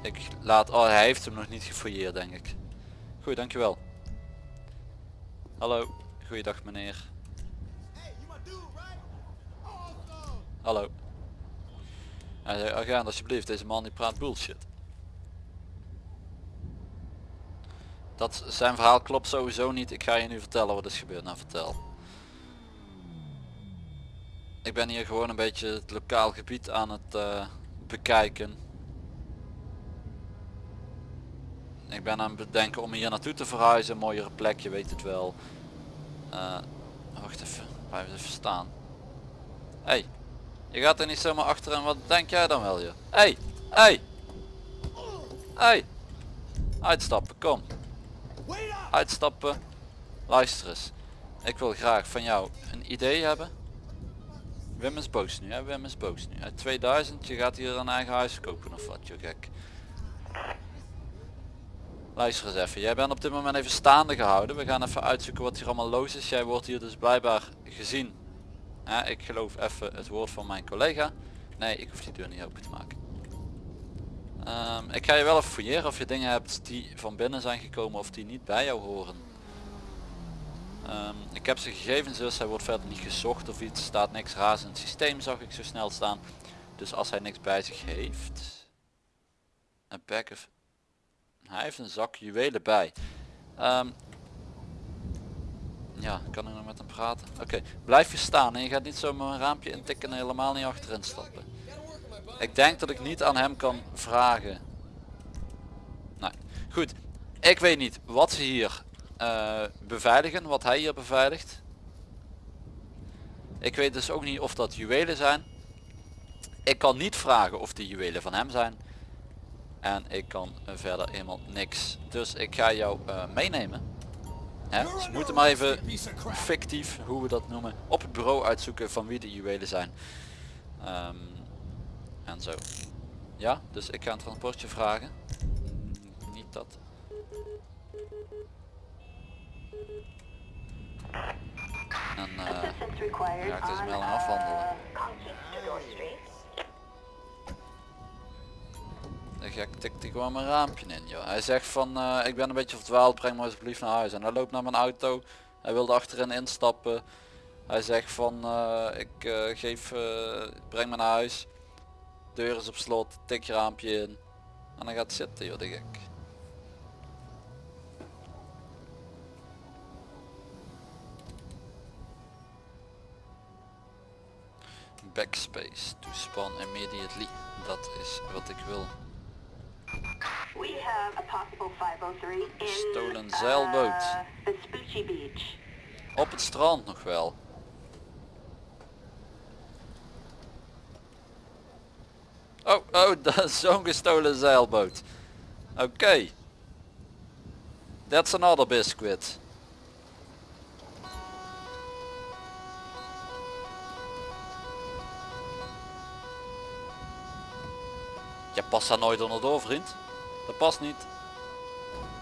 Ik laat, oh hij heeft hem nog niet gefouilleerd denk ik. Goed, dankjewel. Hallo, goeiedag meneer. Hallo. Zei, agent alsjeblieft, deze man die praat bullshit. Dat zijn verhaal klopt sowieso niet. Ik ga je nu vertellen wat is gebeurd. Nou vertel. Ik ben hier gewoon een beetje het lokaal gebied aan het eh, bekijken. Ik ben aan het bedenken om hier naartoe te verhuizen. Een mooiere plek, je weet het wel. Eh, wacht even, blijf even staan. Hey, je gaat er niet zomaar achter en wat denk jij dan wel je? Hey, hey, hey. Uitstappen, kom. Uitstappen. Luister eens. Ik wil graag van jou een idee hebben. Wim is boos nu, hè? Wim is boos nu. Uit 2000, je gaat hier een eigen huis kopen of wat, je gek. Luister eens even, jij bent op dit moment even staande gehouden. We gaan even uitzoeken wat hier allemaal los is. Jij wordt hier dus blijkbaar gezien. Ik geloof even het woord van mijn collega. Nee, ik hoef die deur niet open te maken. Ehm, ik ga je wel even fouilleren of je dingen hebt die van binnen zijn gekomen of die niet bij jou horen. Ehm, ik heb zijn gegevens dus, hij wordt verder niet gezocht of iets, staat niks raars in het systeem zag ik zo snel staan. Dus als hij niks bij zich heeft, een pack of, hij heeft een zak juwelen bij. Ehm, ja, kan ik nog met hem praten? Oké, blijf je staan en je gaat niet zomaar een raampje intikken en helemaal niet achterin stappen. Ik denk dat ik niet aan hem kan vragen. Nee, goed. Ik weet niet wat ze hier eh, beveiligen, wat hij hier beveiligt. Ik weet dus ook niet of dat juwelen zijn. Ik kan niet vragen of die juwelen van hem zijn. En ik kan verder helemaal niks. Dus ik ga jou eh, meenemen. Hè? Ze moeten maar even fictief, hoe we dat noemen, op het bureau uitzoeken van wie de juwelen zijn. Ehm, en zo. Ja, dus ik ga een transportje vragen. Mm, Niet dat. En eh, required ja, ik deze melding afhandelen. uh, de gek tikt hij gewoon mijn raampje in joh. Hij zegt van eh, ik ben een beetje verdwaald, breng me alsjeblieft naar huis. En hij loopt naar mijn auto. Hij wilde achterin instappen. Hij zegt van eh, ik geef, breng me naar huis. Deur is op slot, tik je raampje in. En dan gaat zitten joh, de gek. Backspace to spawn immediately. Dat is wat ik wil. We have a possible 503 in Stolen zeilboot. uh, Beach. Op het strand nog wel. Oh, oh, dat is zo'n gestolen zeilboot. Oké. That's another biscuit. Je past daar nooit onderdoor vriend. Dat past niet.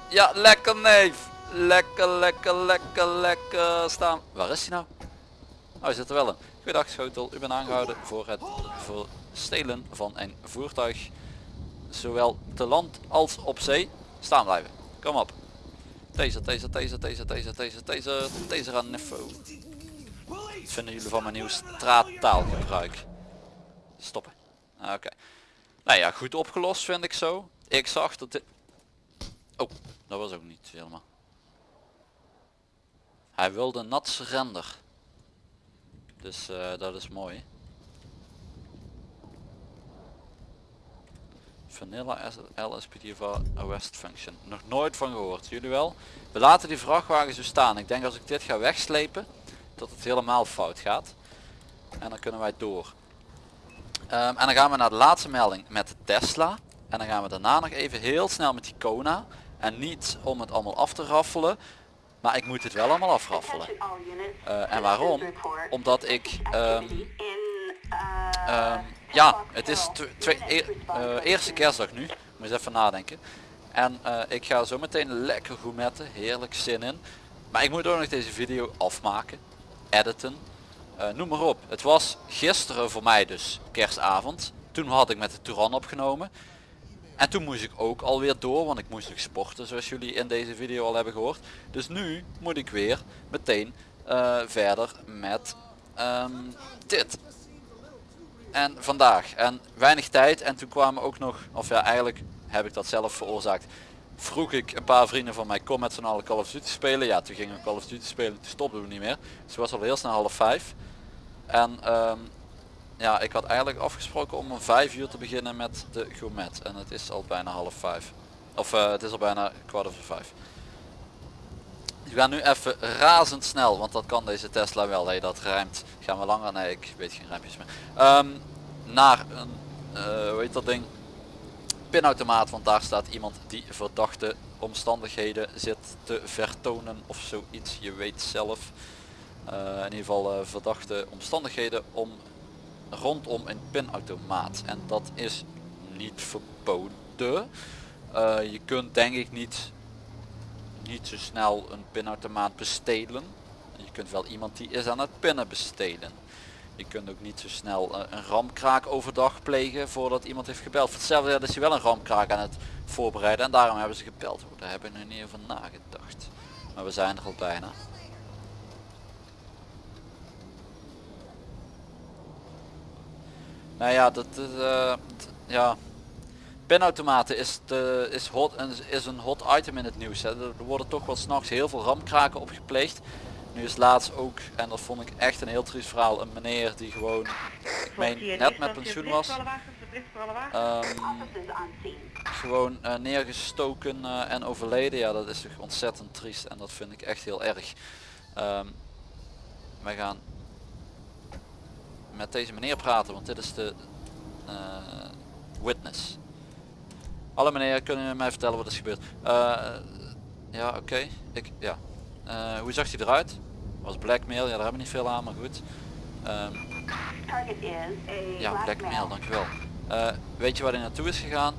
Ja, lekker neef. Lekker, lekker, lekker, lekker staan. Waar is hij nou? Oh, hij zit er wel in. Goedendag Schotel, u bent aangehouden voor het voor stelen van een voertuig. Zowel te land als op zee. Staan blijven. Kom op. Deze, deze, deze, deze, deze, deze, deze, deze aan Neffo. Wat vinden jullie van mijn nieuw straattaalgebruik? Stoppen. Ah, Oké. Nou ja, goed opgelost vind ik zo. Ik zag dat dit... Oh, dat was ook niet helemaal. Hij wilde nat surrender. Dus eh, dat is mooi. Vanilla LSPD voor arrest function. Nog nooit van gehoord. Jullie wel? We laten die vrachtwagen zo staan. Ik denk als ik dit ga wegslepen, dat het helemaal fout gaat. En dan kunnen wij door. Ehm, en dan gaan we naar de laatste melding met de Tesla. En dan gaan we daarna nog even heel snel met die Kona. En niet om het allemaal af te raffelen. Maar ik moet het wel allemaal afraffelen. Eh, en waarom? Omdat ik... ehm, uh, Ehm, ja, het is e- eh, eerste kerstdag nu. Moet eens even nadenken. En eh, ik ga zo meteen lekker gourmetten. Heerlijk zin in. Maar ik moet ook nog deze video afmaken. Editen. noem maar op. Het was gisteren voor mij dus kerstavond. Toen had ik met de Touran opgenomen. En toen moest ik ook alweer door, want ik moest nog sporten zoals jullie in deze video al hebben gehoord. Dus nu moet ik weer meteen eh, verder met ehm, dit. En vandaag. En weinig tijd. En toen kwamen ook nog, of ja eigenlijk heb ik dat zelf veroorzaakt. Vroeg ik een paar vrienden van mij, kom met z'n allen Call of Duty spelen. Ja, toen gingen we Call of Duty spelen, toen stopten we niet meer. Dus het was al heel snel half vijf. En ehm, ja, ik had eigenlijk afgesproken om om vijf uur te beginnen met de gourmet. En het is al bijna half vijf. Of eh, het is al bijna kwart over vijf. We gaan nu even razendsnel, want dat kan deze Tesla wel. Hey, dat rijmt. Gaan we langer? Nee, ik weet geen rijmpjes meer. Ehm, naar een, heet dat ding? Pinautomaat, want daar staat iemand die verdachte omstandigheden zit te vertonen of zoiets. Je weet zelf. Eh, in ieder geval verdachte omstandigheden om rondom een pinautomaat. En dat is niet verboden. Eh, je kunt denk ik niet, niet zo snel een pinautomaat bestelen. Je kunt wel iemand die is aan het pinnen bestelen. Je kunt ook niet zo snel eh, een ramkraak overdag plegen voordat iemand heeft gebeld. Voor hetzelfde is hij wel een ramkraak aan het voorbereiden en daarom hebben ze gebeld. Daar heb ik nog niet over nagedacht. Maar we zijn er al bijna. Nou ja, dat is, eh, ja. Pinautomaten is, de, is, hot, en is een hot item in het nieuws. Hè. Er worden toch wel s'nachts heel veel ramkraken opgepleegd. Nu is laatst ook, en dat vond ik echt een heel triest verhaal, een meneer die gewoon, ik meen net met pensioen was, ehm, scene. gewoon eh, neergestoken eh, en overleden. Ja, dat is toch ontzettend triest en dat vind ik echt heel erg. Ehm, wij gaan met deze meneer praten, want dit is de eh, witness. Hallo meneer, kunnen u mij vertellen wat is gebeurd? Eh, ja, oké. Ik, ja. Eh, hoe zag hij eruit? Was blackmail? Ja, daar hebben we niet veel aan, maar goed. Ehm, ja, black blackmail, dankjewel. Weet je waar hij naartoe is gegaan?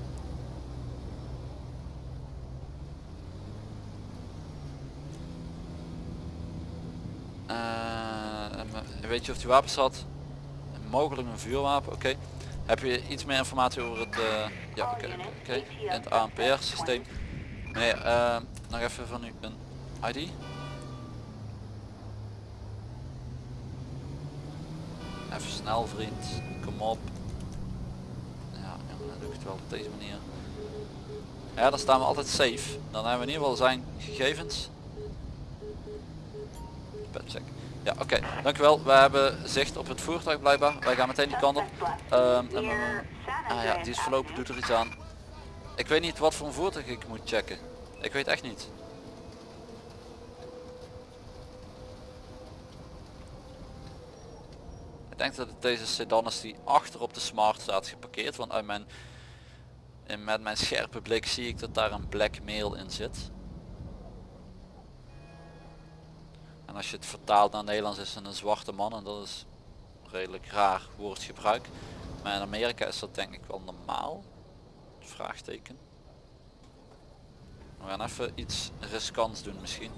Weet je of hij wapens had? Mogelijk een vuurwapen, oké. Heb je iets meer informatie over het, eh, ja oké, oké, in het ANPR systeem? Nee, eh, nog even van u een ID? Even snel vriend, kom op. Ja, dan doe ik het wel op deze manier. Ja, dan staan we altijd safe. Dan hebben we in ieder geval zijn gegevens. Petcheck. Ja, oké. Dankjewel. We hebben zicht op het voertuig blijkbaar. Wij gaan meteen die kant op. Ehm, ah ja, die is verlopen. Doet er iets aan. Ik weet niet wat voor een voertuig ik moet checken. Ik weet echt niet. Ik denk dat het deze sedan is die achter op de smart staat geparkeerd. Want uit mijn, met mijn scherpe blik zie ik dat daar een black mail in zit. Als je het vertaalt naar Nederlands is het een zwarte man en dat is redelijk raar woordgebruik. Maar in Amerika is dat denk ik wel normaal. Vraagteken. We gaan even iets riskants doen misschien.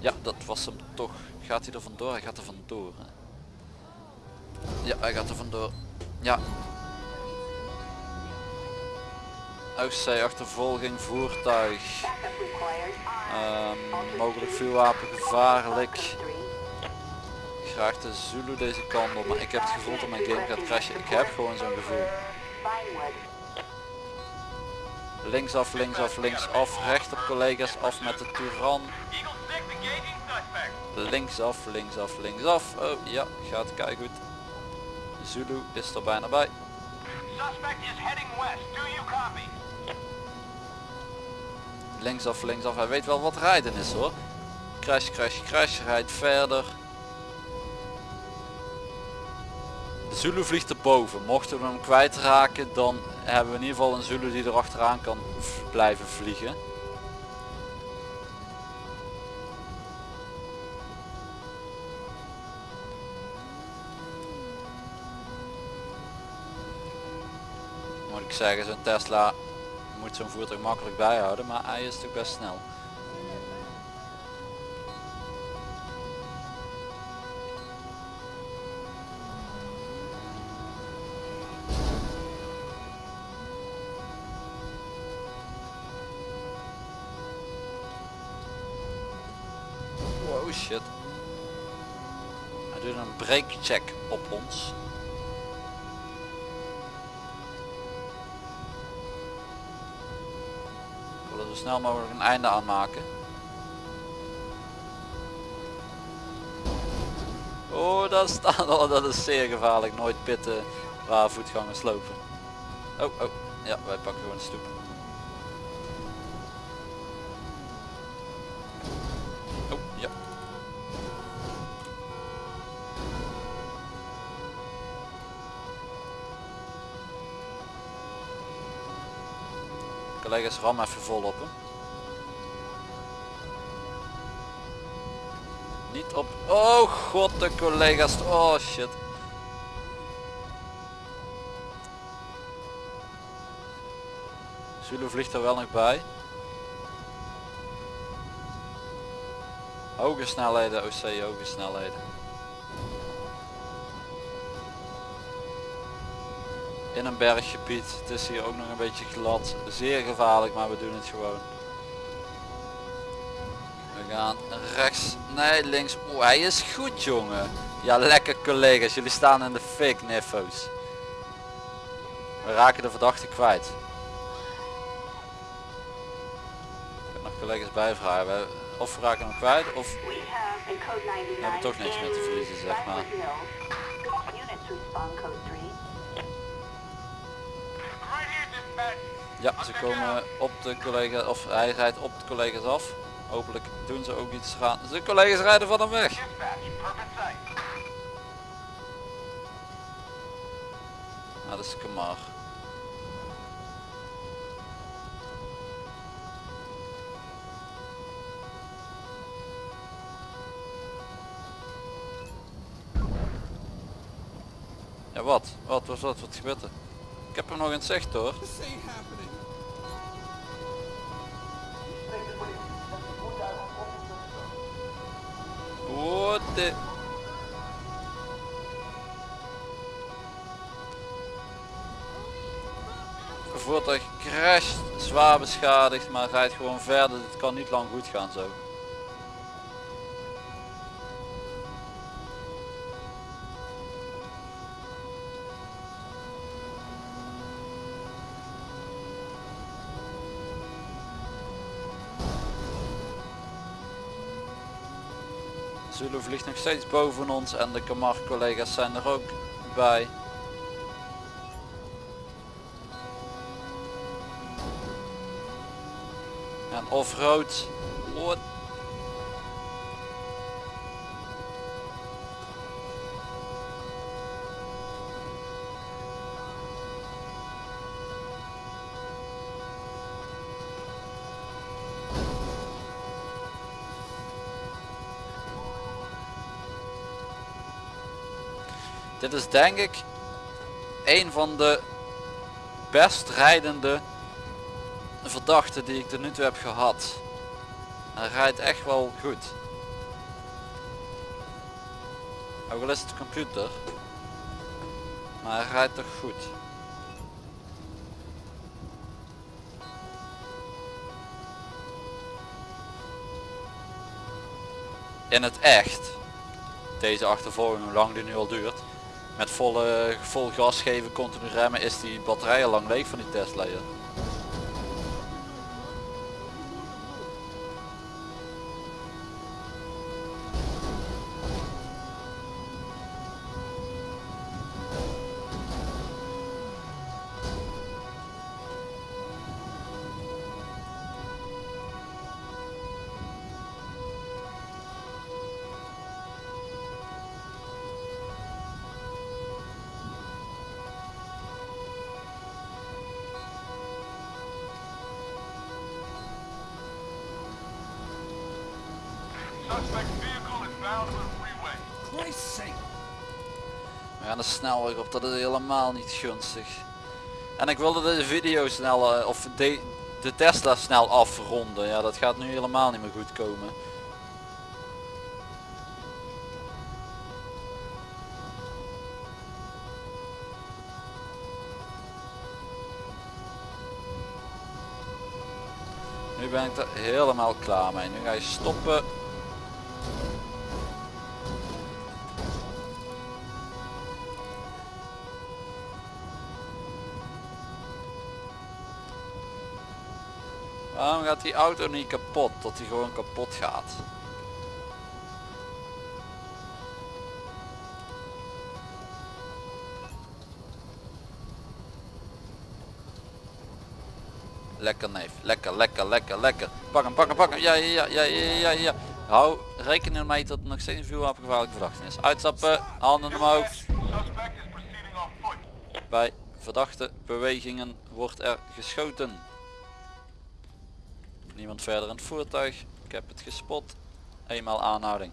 Ja, dat was hem toch. Gaat hij er vandoor? Hij gaat er vandoor. Hè? Ja, hij gaat er vandoor. Ja. Oostzee achtervolging voertuig. Ehm, mogelijk vuurwapen gevaarlijk. Outpost 3. Graag de Zulu deze kant op, maar ik heb het gevoel dat mijn game gaat crashen. Ik heb gewoon zo'n gevoel. Linksaf, linksaf, linksaf, recht op collega's, af met de Turan. Eagle 6 engaging suspect. Linksaf, linksaf, linksaf. Oh ja, gaat kei goed. Zulu is er bijna bij. Linksaf, linksaf. Hij weet wel wat rijden is hoor. Crash, crash, crash. Rijdt verder. De Zulu vliegt erboven. Mochten we hem kwijtraken, dan hebben we in ieder geval een Zulu die er achteraan kan blijven vliegen. Moet ik zeggen, zo'n Tesla moet zo'n voertuig makkelijk bijhouden, maar hij is toch best snel. Wow shit. Hij doet een brake check op ons. Snel mogelijk een einde aan maken. Oh, daar staat al. Dat is zeer gevaarlijk. Nooit pitten waar voetgangers lopen. Oh, oh. Ja, wij pakken gewoon de stoep. Collega's ram even vol op. Niet op. Oh god, de collega's. Oh shit. Zulu vliegt er wel nog bij. Hoge snelheden, OC, hoge snelheden. In een berggebied. Het is hier ook nog een beetje glad. Zeer gevaarlijk, maar we doen het gewoon. We gaan rechts. Nee, links. Oeh, hij is goed jongen. Ja, lekker collega's. Jullie staan in de fik, niffo's. We raken de verdachte kwijt. Ik heb nog collega's bijvragen. We, of we raken hem kwijt, of We have a code 99 hebben toch niks meer te verliezen, zeg maar. Ja, ze komen op de collega, of hij rijdt op de collega's af. Hopelijk doen ze ook iets gaan. De collega's rijden van hem weg. Nou, dat is Kamar. Ja, wat? Wat was dat? Wat gebeurt er? Ik heb hem nog in het zicht hoor. What the... Voertuig crasht, zwaar beschadigd, maar rijdt gewoon verder. Dit kan niet lang goed gaan zo. Zulu vliegt nog steeds boven ons en de Kamar collega's zijn er ook bij. En off-road. Dit is denk ik een van de best rijdende verdachte die ik tot nu toe heb gehad. Hij rijdt echt wel goed. Ook al is het computer. Maar hij rijdt toch goed. In het echt. Deze achtervolging, hoe lang die nu al duurt. Met volle, vol gas geven, continu remmen, is die batterij al lang leeg van die Tesla. Dat is helemaal niet gunstig. En ik wilde deze video snel, eh, of de, de Tesla snel afronden. Ja, dat gaat nu helemaal niet meer goed komen. Nu ben ik er helemaal klaar mee. Nu ga je stoppen. Gaat die auto niet kapot? Dat hij gewoon kapot gaat. Lekker neef, lekker, lekker, lekker, lekker. Pak hem, pak hem, pak hem. Ja, ja, ja, ja, ja, ja. Hou rekening mee dat er nog steeds een vuurwapengevaarlijke verdachte is. Uitstappen, handen omhoog. Bij verdachte bewegingen wordt er geschoten. Niemand verder in het voertuig. Ik heb het gespot. Eenmaal aanhouding.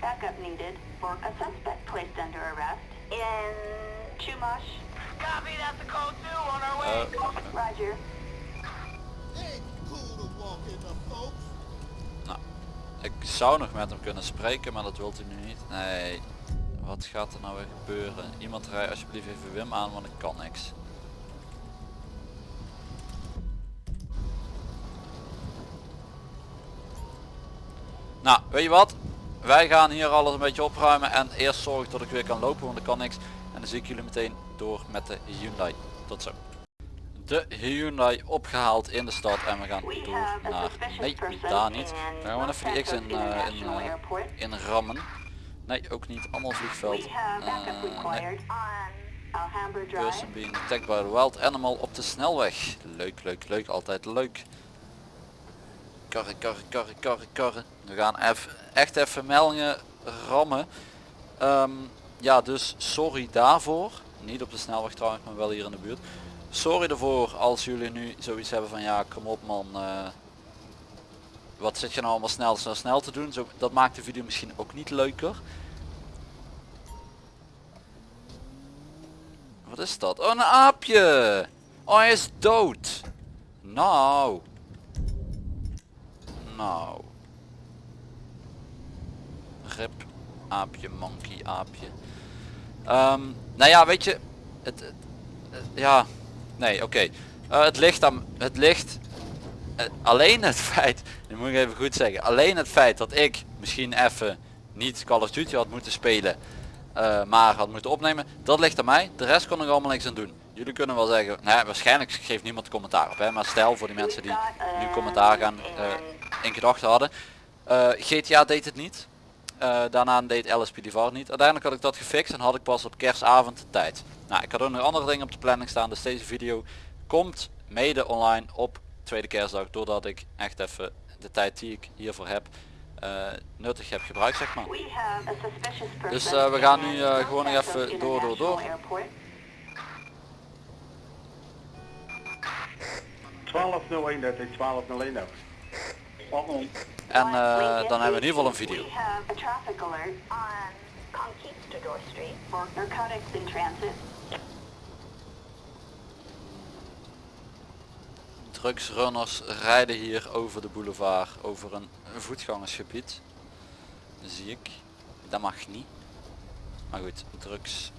Backup needed for a suspect placed under arrest in Chumash. Copy, that's the code two on our way. Eh, Roger. Ain't cool to walk in the folks. nou, ik zou nog met hem kunnen spreken, maar dat wilt hij nu niet. Nee, wat gaat er nou weer gebeuren? Iemand rij alsjeblieft even Wim aan, want ik kan niks. Nou, weet je wat? Wij gaan hier alles een beetje opruimen en eerst zorgen dat ik weer kan lopen, want ik kan niks. En dan zie ik jullie meteen door met de Hyundai. Tot zo. De Hyundai opgehaald in de stad en we gaan door naar... Nee, daar niet. We gaan even die X in, eh, in, eh, in rammen. Nee, ook niet. Allemaal vliegveld. Eh, nee. Person being attacked by a wild animal op de snelweg. Leuk, leuk, leuk. Altijd leuk. Karren, karren, karren, karren, karren. We gaan even, echt even meldingen rammen. Ehm, ja, dus sorry daarvoor. Niet op de snelweg trouwens, maar wel hier in de buurt. Sorry ervoor als jullie nu zoiets hebben van ja, kom op man. eh, wat zit je nou allemaal snel, snel, snel te doen? Zo, dat maakt de video misschien ook niet leuker. Wat is dat? Oh, een aapje! Oh, hij is dood! Nou. Nou. Aapje, monkey, aapje. Ehm, nou ja, weet je. Het, ja. Nee, oké. Eh, het ligt aan... Het ligt... eh, alleen het feit... Nu moet ik even goed zeggen. Alleen het feit dat ik misschien even niet Call of Duty had moeten spelen. eh, maar had moeten opnemen. Dat ligt aan mij. De rest kon ik allemaal niks aan doen. Jullie kunnen wel zeggen, nou waarschijnlijk geeft niemand commentaar op. Hè? Maar stel voor die mensen die nu commentaar gaan in gedachten hadden. GTA deed het niet. Eh, daarna deed LSPD VAR niet. Uiteindelijk had ik dat gefixt en had ik pas op kerstavond de tijd. Nou, ik had ook nog andere dingen op de planning staan. Dus deze video komt mede online op tweede kerstdag. Doordat ik echt even de tijd die ik hiervoor heb eh, nuttig heb gebruikt zeg maar. Dus, eh, we gaan nu, eh, gewoon nog even door, door, door. International Airport. 12.031, 12.031. En eh, dan hebben we in ieder geval een video. Drugsrunners rijden hier over de boulevard, over een voetgangersgebied. Zie ik. Dat mag niet. Maar goed, drugs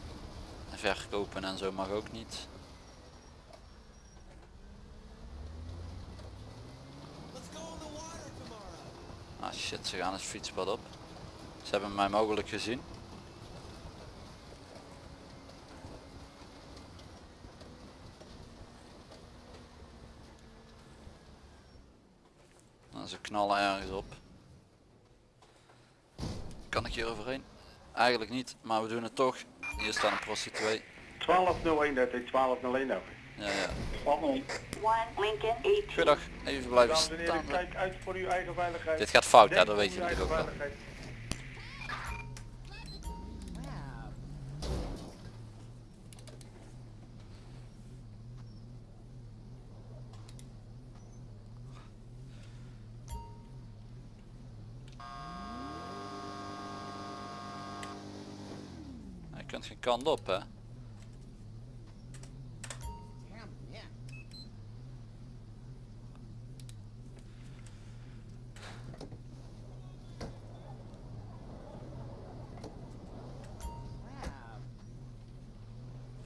verkopen en zo mag ook niet. Ah shit, ze gaan het fietspad op. Ze hebben mij mogelijk gezien. Nou, ze knallen ergens op. Kan ik hier overheen? Eigenlijk niet, maar we doen het toch. Hier staat een prostituee. 1201, dat is 1201 over. Ja, ja. One Lincoln 18. Goedendag, even blijven heren, staan. kijk uit voor uw eigen veiligheid. Dit gaat fout, hè, dat weet je natuurlijk ook wel. Je kunt geen kant op, hè?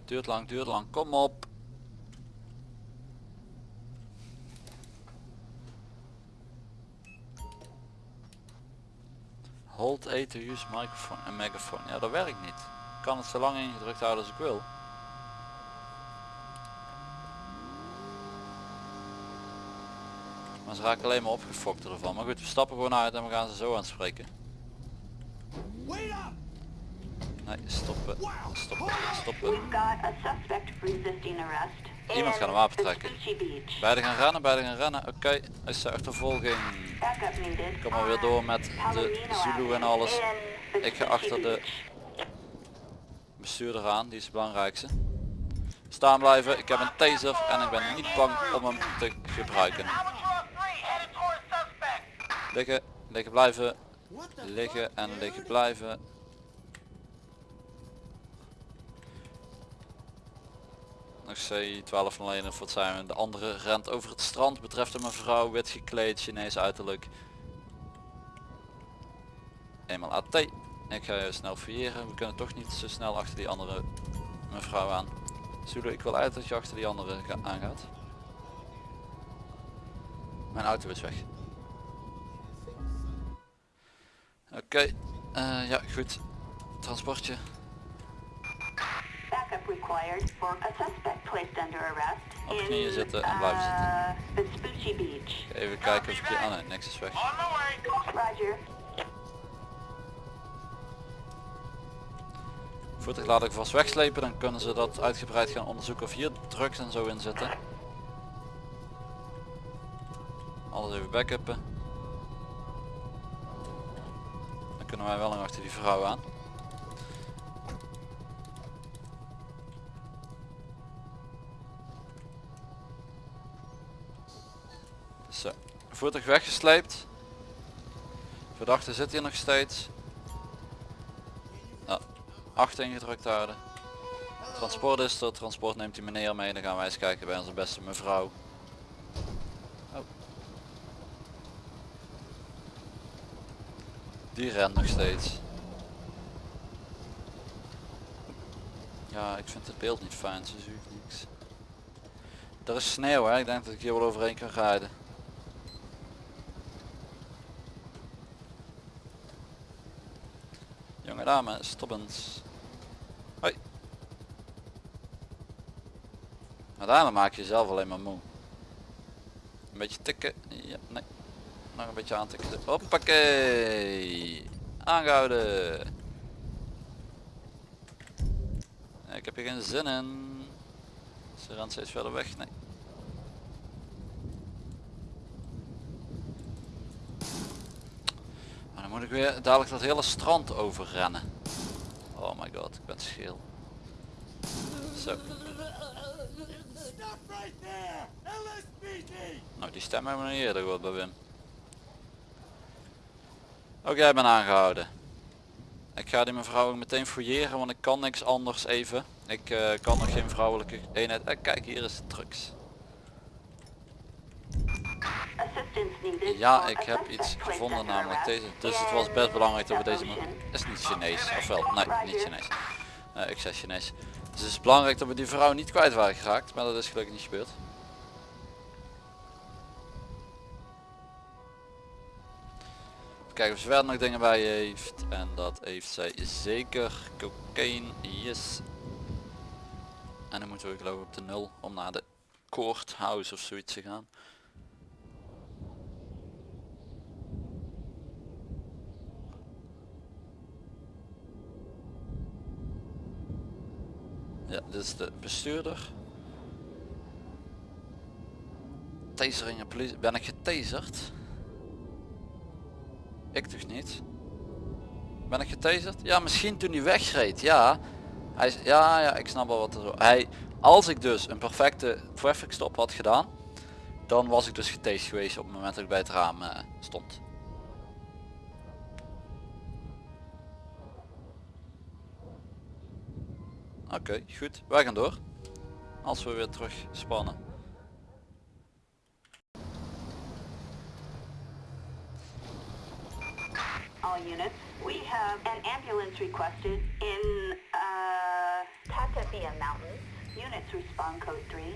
Duurt lang, duurt lang, kom op. Hold A to use microphone en megaphone. Ja, dat werkt niet. Ik kan het zo lang ingedrukt houden als ik wil. Maar ze raken alleen maar opgefokt ervan. Maar goed, we stappen gewoon uit en we gaan ze zo aanspreken. Wait up! Nee, stoppen, stoppen, stoppen. Iemand gaat een wapen trekken. Vespucci Beach. Beide gaan rennen, beide gaan rennen. Oké, is de achtervolging. Needed. Kom maar weer door met de Zulu en alles. Ik ga achter de bestuurder aan, die is het belangrijkste. Staan blijven, ik heb een taser en ik ben niet bang om hem te gebruiken. Albatross 3, headed towards suspect. Liggen, liggen blijven, liggen en liggen blijven. Nog C1201 of wat zijn? De andere rent over het strand, betreft een mevrouw, wit gekleed, Chinees uiterlijk. Eenmaal AT. Ik ga je snel fouilleren, we kunnen toch niet zo snel achter die andere mevrouw aan. Zulu, ik wil uit dat je achter die andere ga- aangaat. Mijn auto is weg. Oké, eh, ja goed. Transportje. Backup required for a suspect placed under arrest Op in knieën zitten en blijven uh, Vespucci Beach. Even kijken of ik hier... Ah nee, niks is weg. On my way. Roger. Voertuig laat ik vast wegslepen, dan kunnen ze dat uitgebreid gaan onderzoeken of hier drugs en zo in zitten. Alles even backuppen. Dan kunnen wij wel nog achter die vrouw aan. Zo, voertuig weggesleept. Verdachte zit hier nog steeds. Nou, 8 ingedrukt houden. Transport is er, transport neemt die meneer mee, dan gaan wij eens kijken bij onze beste mevrouw. Oh. Die rent nog steeds. Ja, ik vind het beeld niet fijn, ze zoekt niks. Er is sneeuw hè, ik denk dat ik hier wel overheen kan rijden. Jonge dame, stop eens. Hoi. Uiteindelijk maak je jezelf alleen maar moe. Een beetje tikken. Ja, nee. Nog een beetje aantikken. Hoppakee. Aangehouden. Ik heb hier geen zin in. Ze rent steeds verder weg. Nee. Maar dan moet ik weer dadelijk dat hele strand overrennen. Oh my god, ik ben scheel. Zo. Stop right there! LSPD! Nou, die stem hebben we nog eerder gehoord bij Wim. Ook jij bent aangehouden. Ik ga die mevrouw ook meteen fouilleren, want ik kan niks anders even. Ik eh, kan nog geen vrouwelijke eenheid. Eh, kijk, hier is de drugs. assistance needed Ja, ik heb iets gevonden namelijk deze. Dus het was best belangrijk dat we deze... Is niet Chinees, of wel? Nee, niet Chinees. Eh, ik zei Chinees. Dus het is belangrijk dat we die vrouw niet kwijt waren geraakt, maar dat is gelukkig niet gebeurd. Even kijken of ze verder nog dingen bij heeft. En dat heeft zij zeker. Cocaine, yes. En dan moeten we geloof ik op de nul om naar de courthouse of zoiets te gaan. Ja, dit is de bestuurder. Tasering en politie. Ben ik getaserd? Ik toch niet? Ben ik getaserd? Ja, misschien toen hij wegreed. Ja. Hij ja, ja, ik snap wel wat er zo. Hij, als ik dus een perfecte traffic stop had gedaan, dan was ik dus getased geweest op het moment dat ik bij het raam eh, stond. Oké, goed. Wij gaan door. Als we weer terug spannen. All units, we have an ambulance requested in, uh. Units respond code 3.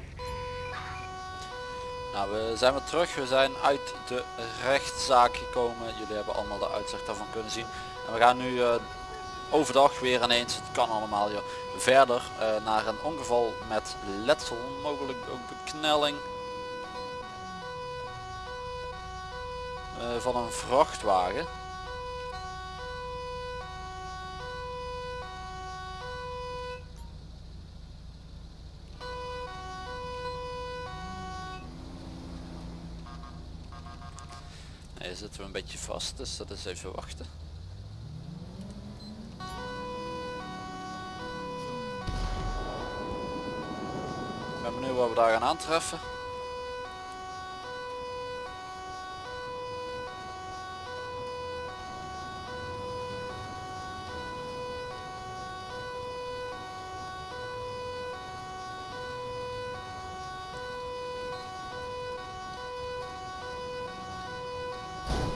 Nou, we zijn weer terug. We zijn uit de rechtszaak gekomen. Jullie hebben allemaal de uitzicht daarvan kunnen zien. En we gaan nu eh, overdag weer ineens, het kan allemaal joh, verder eh, naar een ongeval met letsel, mogelijk ook beknelling. eh, van een vrachtwagen. Hier zitten we een beetje vast, dus dat is even wachten. Gaan aantreffen.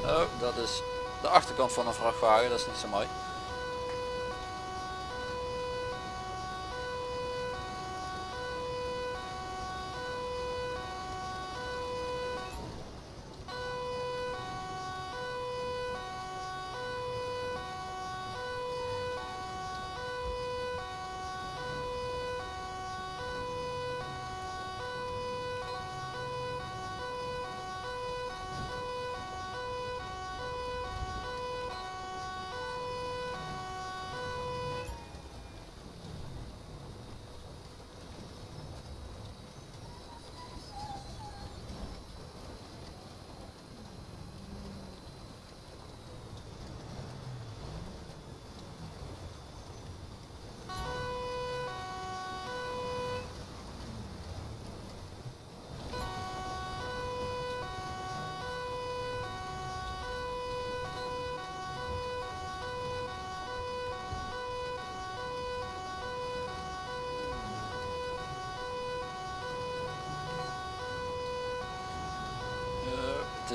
Oh, dat is de achterkant van een vrachtwagen, dat is niet zo mooi.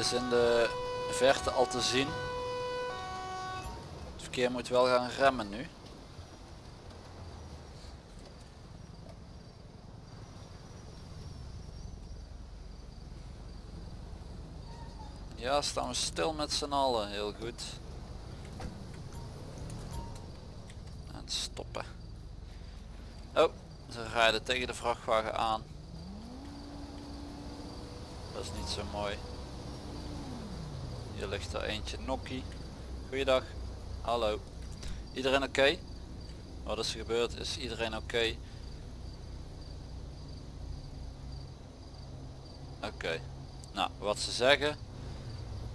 Is in de verte al te zien. Het verkeer moet wel gaan remmen nu. Ja, staan we stil met z'n allen. Heel goed. En stoppen. Oh, ze rijden tegen de vrachtwagen aan. Dat is niet zo mooi. Hier ligt er eentje nokkie. Goeiedag. Hallo. Iedereen oké? Wat is er gebeurd? Is iedereen oké? Oké. Nou, wat ze zeggen.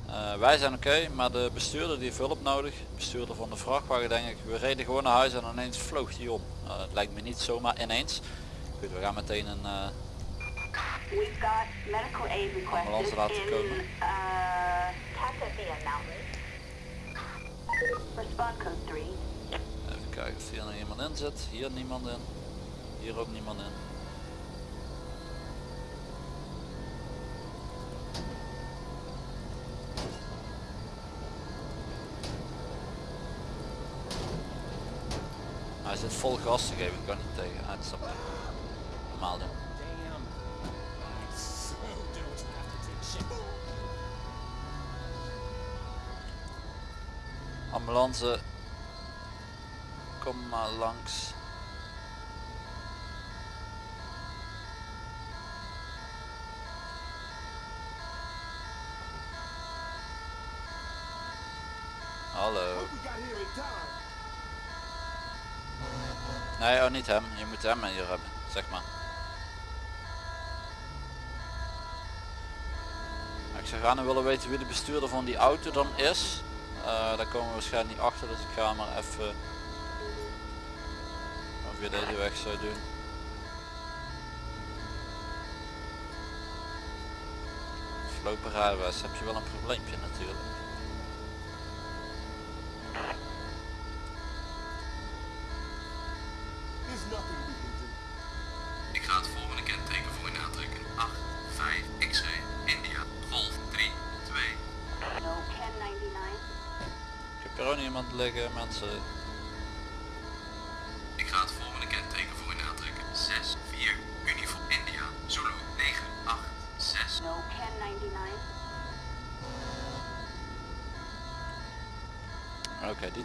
eh, wij zijn oké, maar de bestuurder die heeft hulp nodig. Bestuurder van de vrachtwagen denk ik. We reden gewoon naar huis en ineens vloog die om. Nou, dat lijkt me niet zomaar ineens. Goed, we gaan meteen een... eh, requested Ambulance laten komen. Even kijken of hier nog iemand in zit. Hier niemand in. Hier ook niemand in. Hij zit vol gas te geven, ik kan niet tegen. Uitstappen. Normaal doen. Ambulance, kom maar langs. Hallo. Nee, oh niet hem. Je moet hem hier hebben, zeg maar. Ik zou graag willen weten wie de bestuurder van die auto dan is. Eh, daar komen we waarschijnlijk niet achter, dus ik ga maar even je deze weg zou doen. Verlopen rijbewijs heb je wel een probleempje natuurlijk.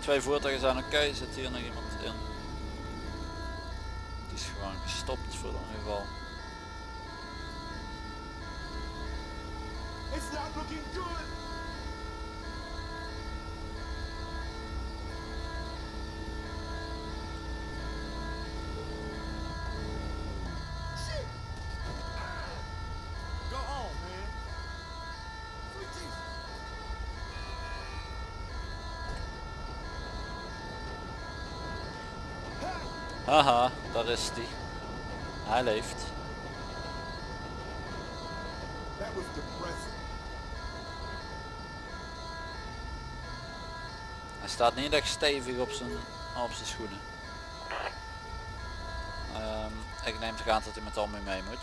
Twee voertuigen zijn oké. Zit hier nog iemand in? Het is gewoon gestopt voor in ieder geval. Daar is die. Hij leeft. That was depressing. Hij staat niet echt stevig op zijn, op zijn schoenen. Ehm, ik neem toch aan dat hij met al mee mee moet.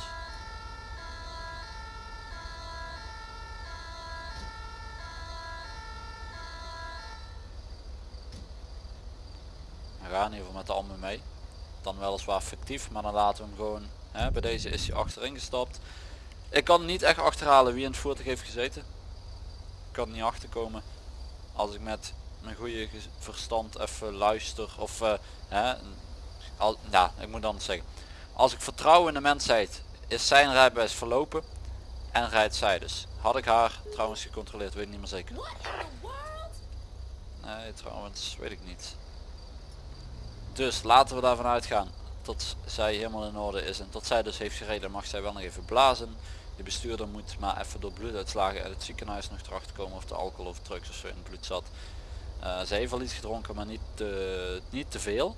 Hij gaat in ieder geval met de Alme mee. Dan weliswaar fictief, maar dan laten we hem gewoon. Hè, bij deze is hij achterin gestapt. Ik kan niet echt achterhalen wie in het voertuig heeft gezeten. Ik kan niet achterkomen als ik met mijn goede verstand even luister of eh, hè, al, ja, ik moet dan zeggen. Als ik vertrouw in de mensheid, is zijn rijbewijs verlopen en rijdt zij dus. Had ik haar trouwens gecontroleerd, weet ik niet meer zeker. Nee, trouwens, weet ik niet. Dus laten we daarvan uitgaan tot zij helemaal in orde is en tot zij dus heeft gereden, mag zij wel nog even blazen. De bestuurder moet maar even door bloeduitslagen uit het ziekenhuis nog erachter komen of de alcohol of drugs of zo in het bloed zat. Eh, ze heeft wel iets gedronken, maar niet te, niet te veel.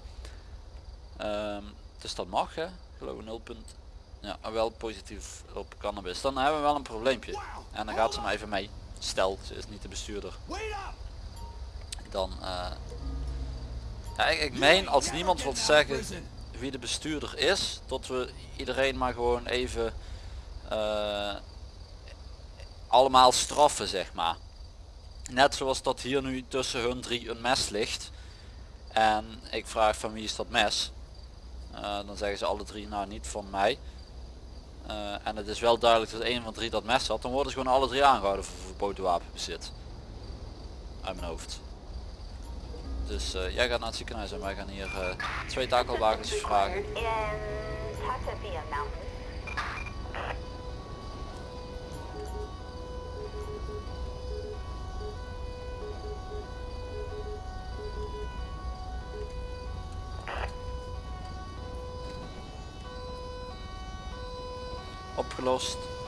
Ehm, dus dat mag hè, geloof ik 0 punt. Ja, wel positief op cannabis. Dan hebben we wel een probleempje. En dan gaat ze maar even mee. Stel, ze is niet de bestuurder. Dan, eh ik, ik meen als niemand wil zeggen wie de bestuurder is, tot we iedereen maar gewoon even eh, allemaal straffen zeg maar. Net zoals dat hier nu tussen hun drie een mes ligt. En ik vraag van wie is dat mes? Eh, dan zeggen ze alle drie nou niet van mij. Eh, en het is wel duidelijk dat een van drie dat mes had. Dan worden ze gewoon alle drie aangehouden voor verboden wapenbezit. Uit mijn hoofd. Dus eh, jij gaat naar het ziekenhuis en wij gaan hier eh, twee takelwagens vragen. Opgelost.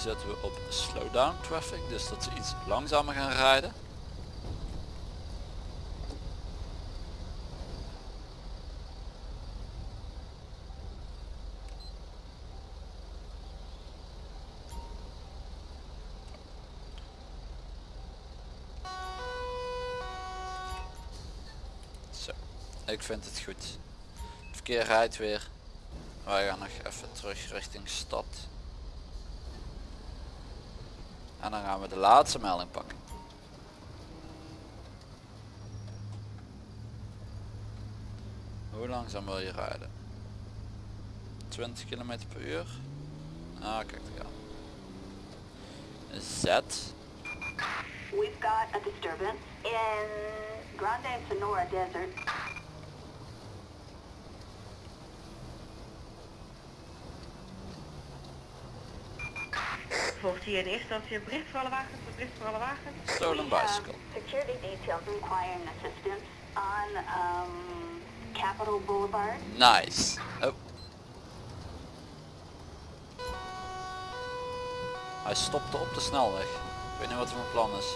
Zetten we op slowdown traffic, dus dat ze iets langzamer gaan rijden. Zo, ik vind het goed. Het verkeer rijdt weer. Wij gaan nog even terug richting stad. En dan gaan we de laatste melding pakken. Hoe langzaam wil je rijden? 20 km per uur? Ah, kijk daar gaan. Z. We've got a disturbance in Grande Sonora Desert. Volgt hier in eerste instantie een bericht voor alle wagens, een bericht voor alle wagens. Stolen have bicycle. security details requiring assistance on um, Capitol Boulevard. Nice. Oh. Hij stopte op de snelweg. Ik weet niet wat mijn plan is.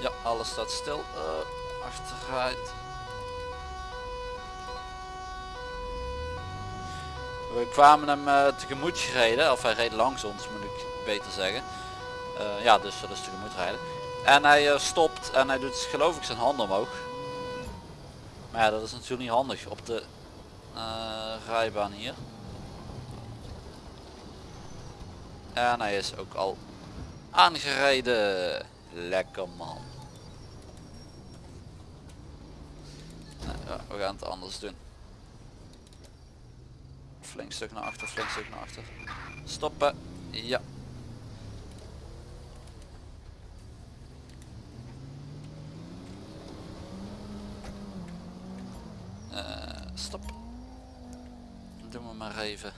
Ja, alles staat stil. Eh, achteruit. We kwamen hem eh, tegemoet gereden, of hij reed langs ons moet ik beter zeggen. Eh, ja, dus dat is tegemoet rijden. En hij stopt en hij doet geloof ik zijn handen omhoog. Maar ja, dat is natuurlijk niet handig op de rijbaan hier. En hij is ook al aangereden. Lekker man. Nou, ja, we gaan het anders doen. Flink stuk naar achter, flink stuk naar achter. Stoppen. Ja. Eh, stop. Doen we maar even.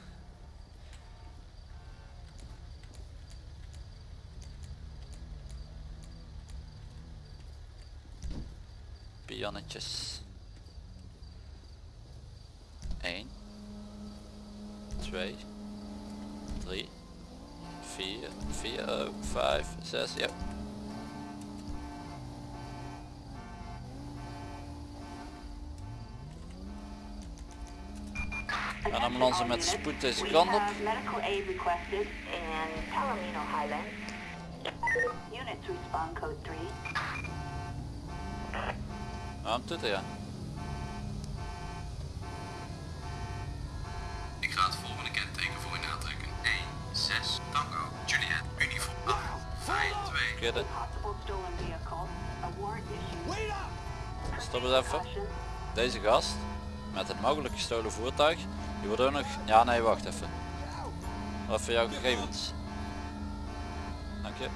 Pionnetjes. 1 2 3 4 4 5 6 ja Een ambulance met spoed deze kant op. We have medical aid requested in Palomino Highlands. Units respond code 3. Waarom doet hij ja? Stop eens even. Deze gast met het mogelijk gestolen voertuig. Die wordt ook nog... Ja nee wacht even. Wat voor jouw gegevens? Dank je.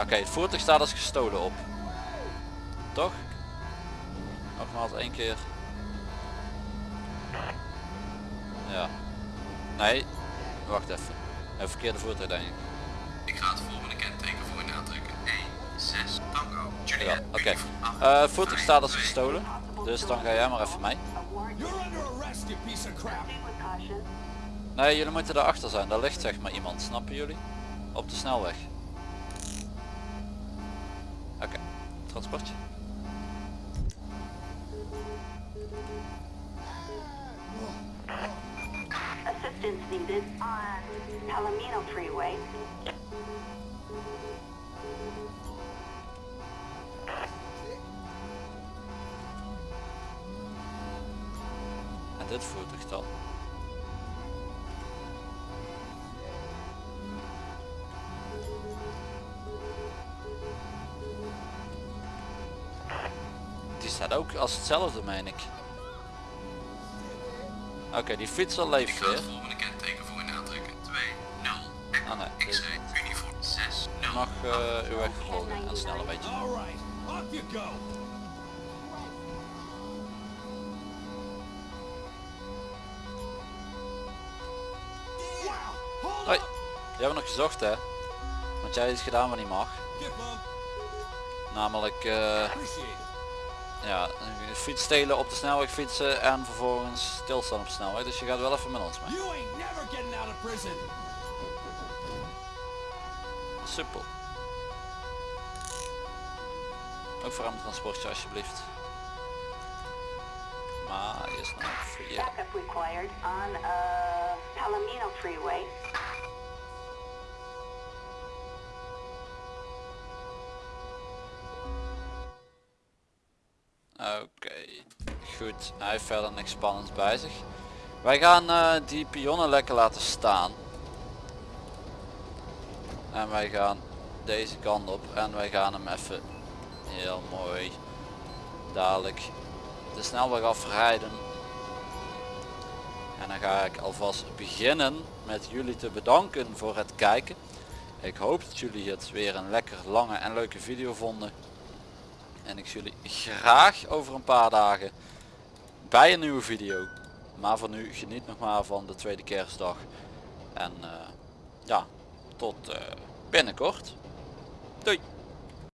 Oké, het voertuig staat als gestolen op. Toch? Nogmaals één keer. Ja. Nee, wacht even. Een verkeerde voertuig denk ik. Ik ga het volgende kenteken voor je aantrekken. 1, 6, Tango, Juliet, Ja, oké. uniform 8, Eh, voertuig staat als gestolen. Dus dan ga jij maar even mee. Award You're under arrest, you piece of crap! Proceed with caution. Nee, jullie moeten erachter zijn. Daar ligt zeg maar iemand. Snappen jullie? Op de snelweg. Oké. Transportje. Assistance needed on Palomino Freeway. En dit voertuig dan. Die staat ook als hetzelfde meen ik. Oké, die fietser leeft weer. Mag eh, uw weg vervolgen en snel een beetje. Hoi, hebben we nog gezocht hè. Want jij hebt iets gedaan wat niet mag. Namelijk it. ja, fiets stelen op de snelweg fietsen en vervolgens stilstaan op de snelweg. Dus je gaat wel even met ons mee. Simpel. Ook voor een transportje alsjeblieft. Maar eerst nog voor je. Oké, okay. goed. Hij heeft verder niks spannends bij zich. Wij gaan eh, die pionnen lekker laten staan. En wij gaan deze kant op en wij gaan hem even heel mooi dadelijk de snelweg afrijden. En dan ga ik alvast beginnen met jullie te bedanken voor het kijken. Ik hoop dat jullie het weer een lekker lange en leuke video vonden. En ik zie jullie graag over een paar dagen bij een nieuwe video. Maar voor nu geniet nog maar van de tweede kerstdag. En eh, ja, tot eh, binnenkort. Doei!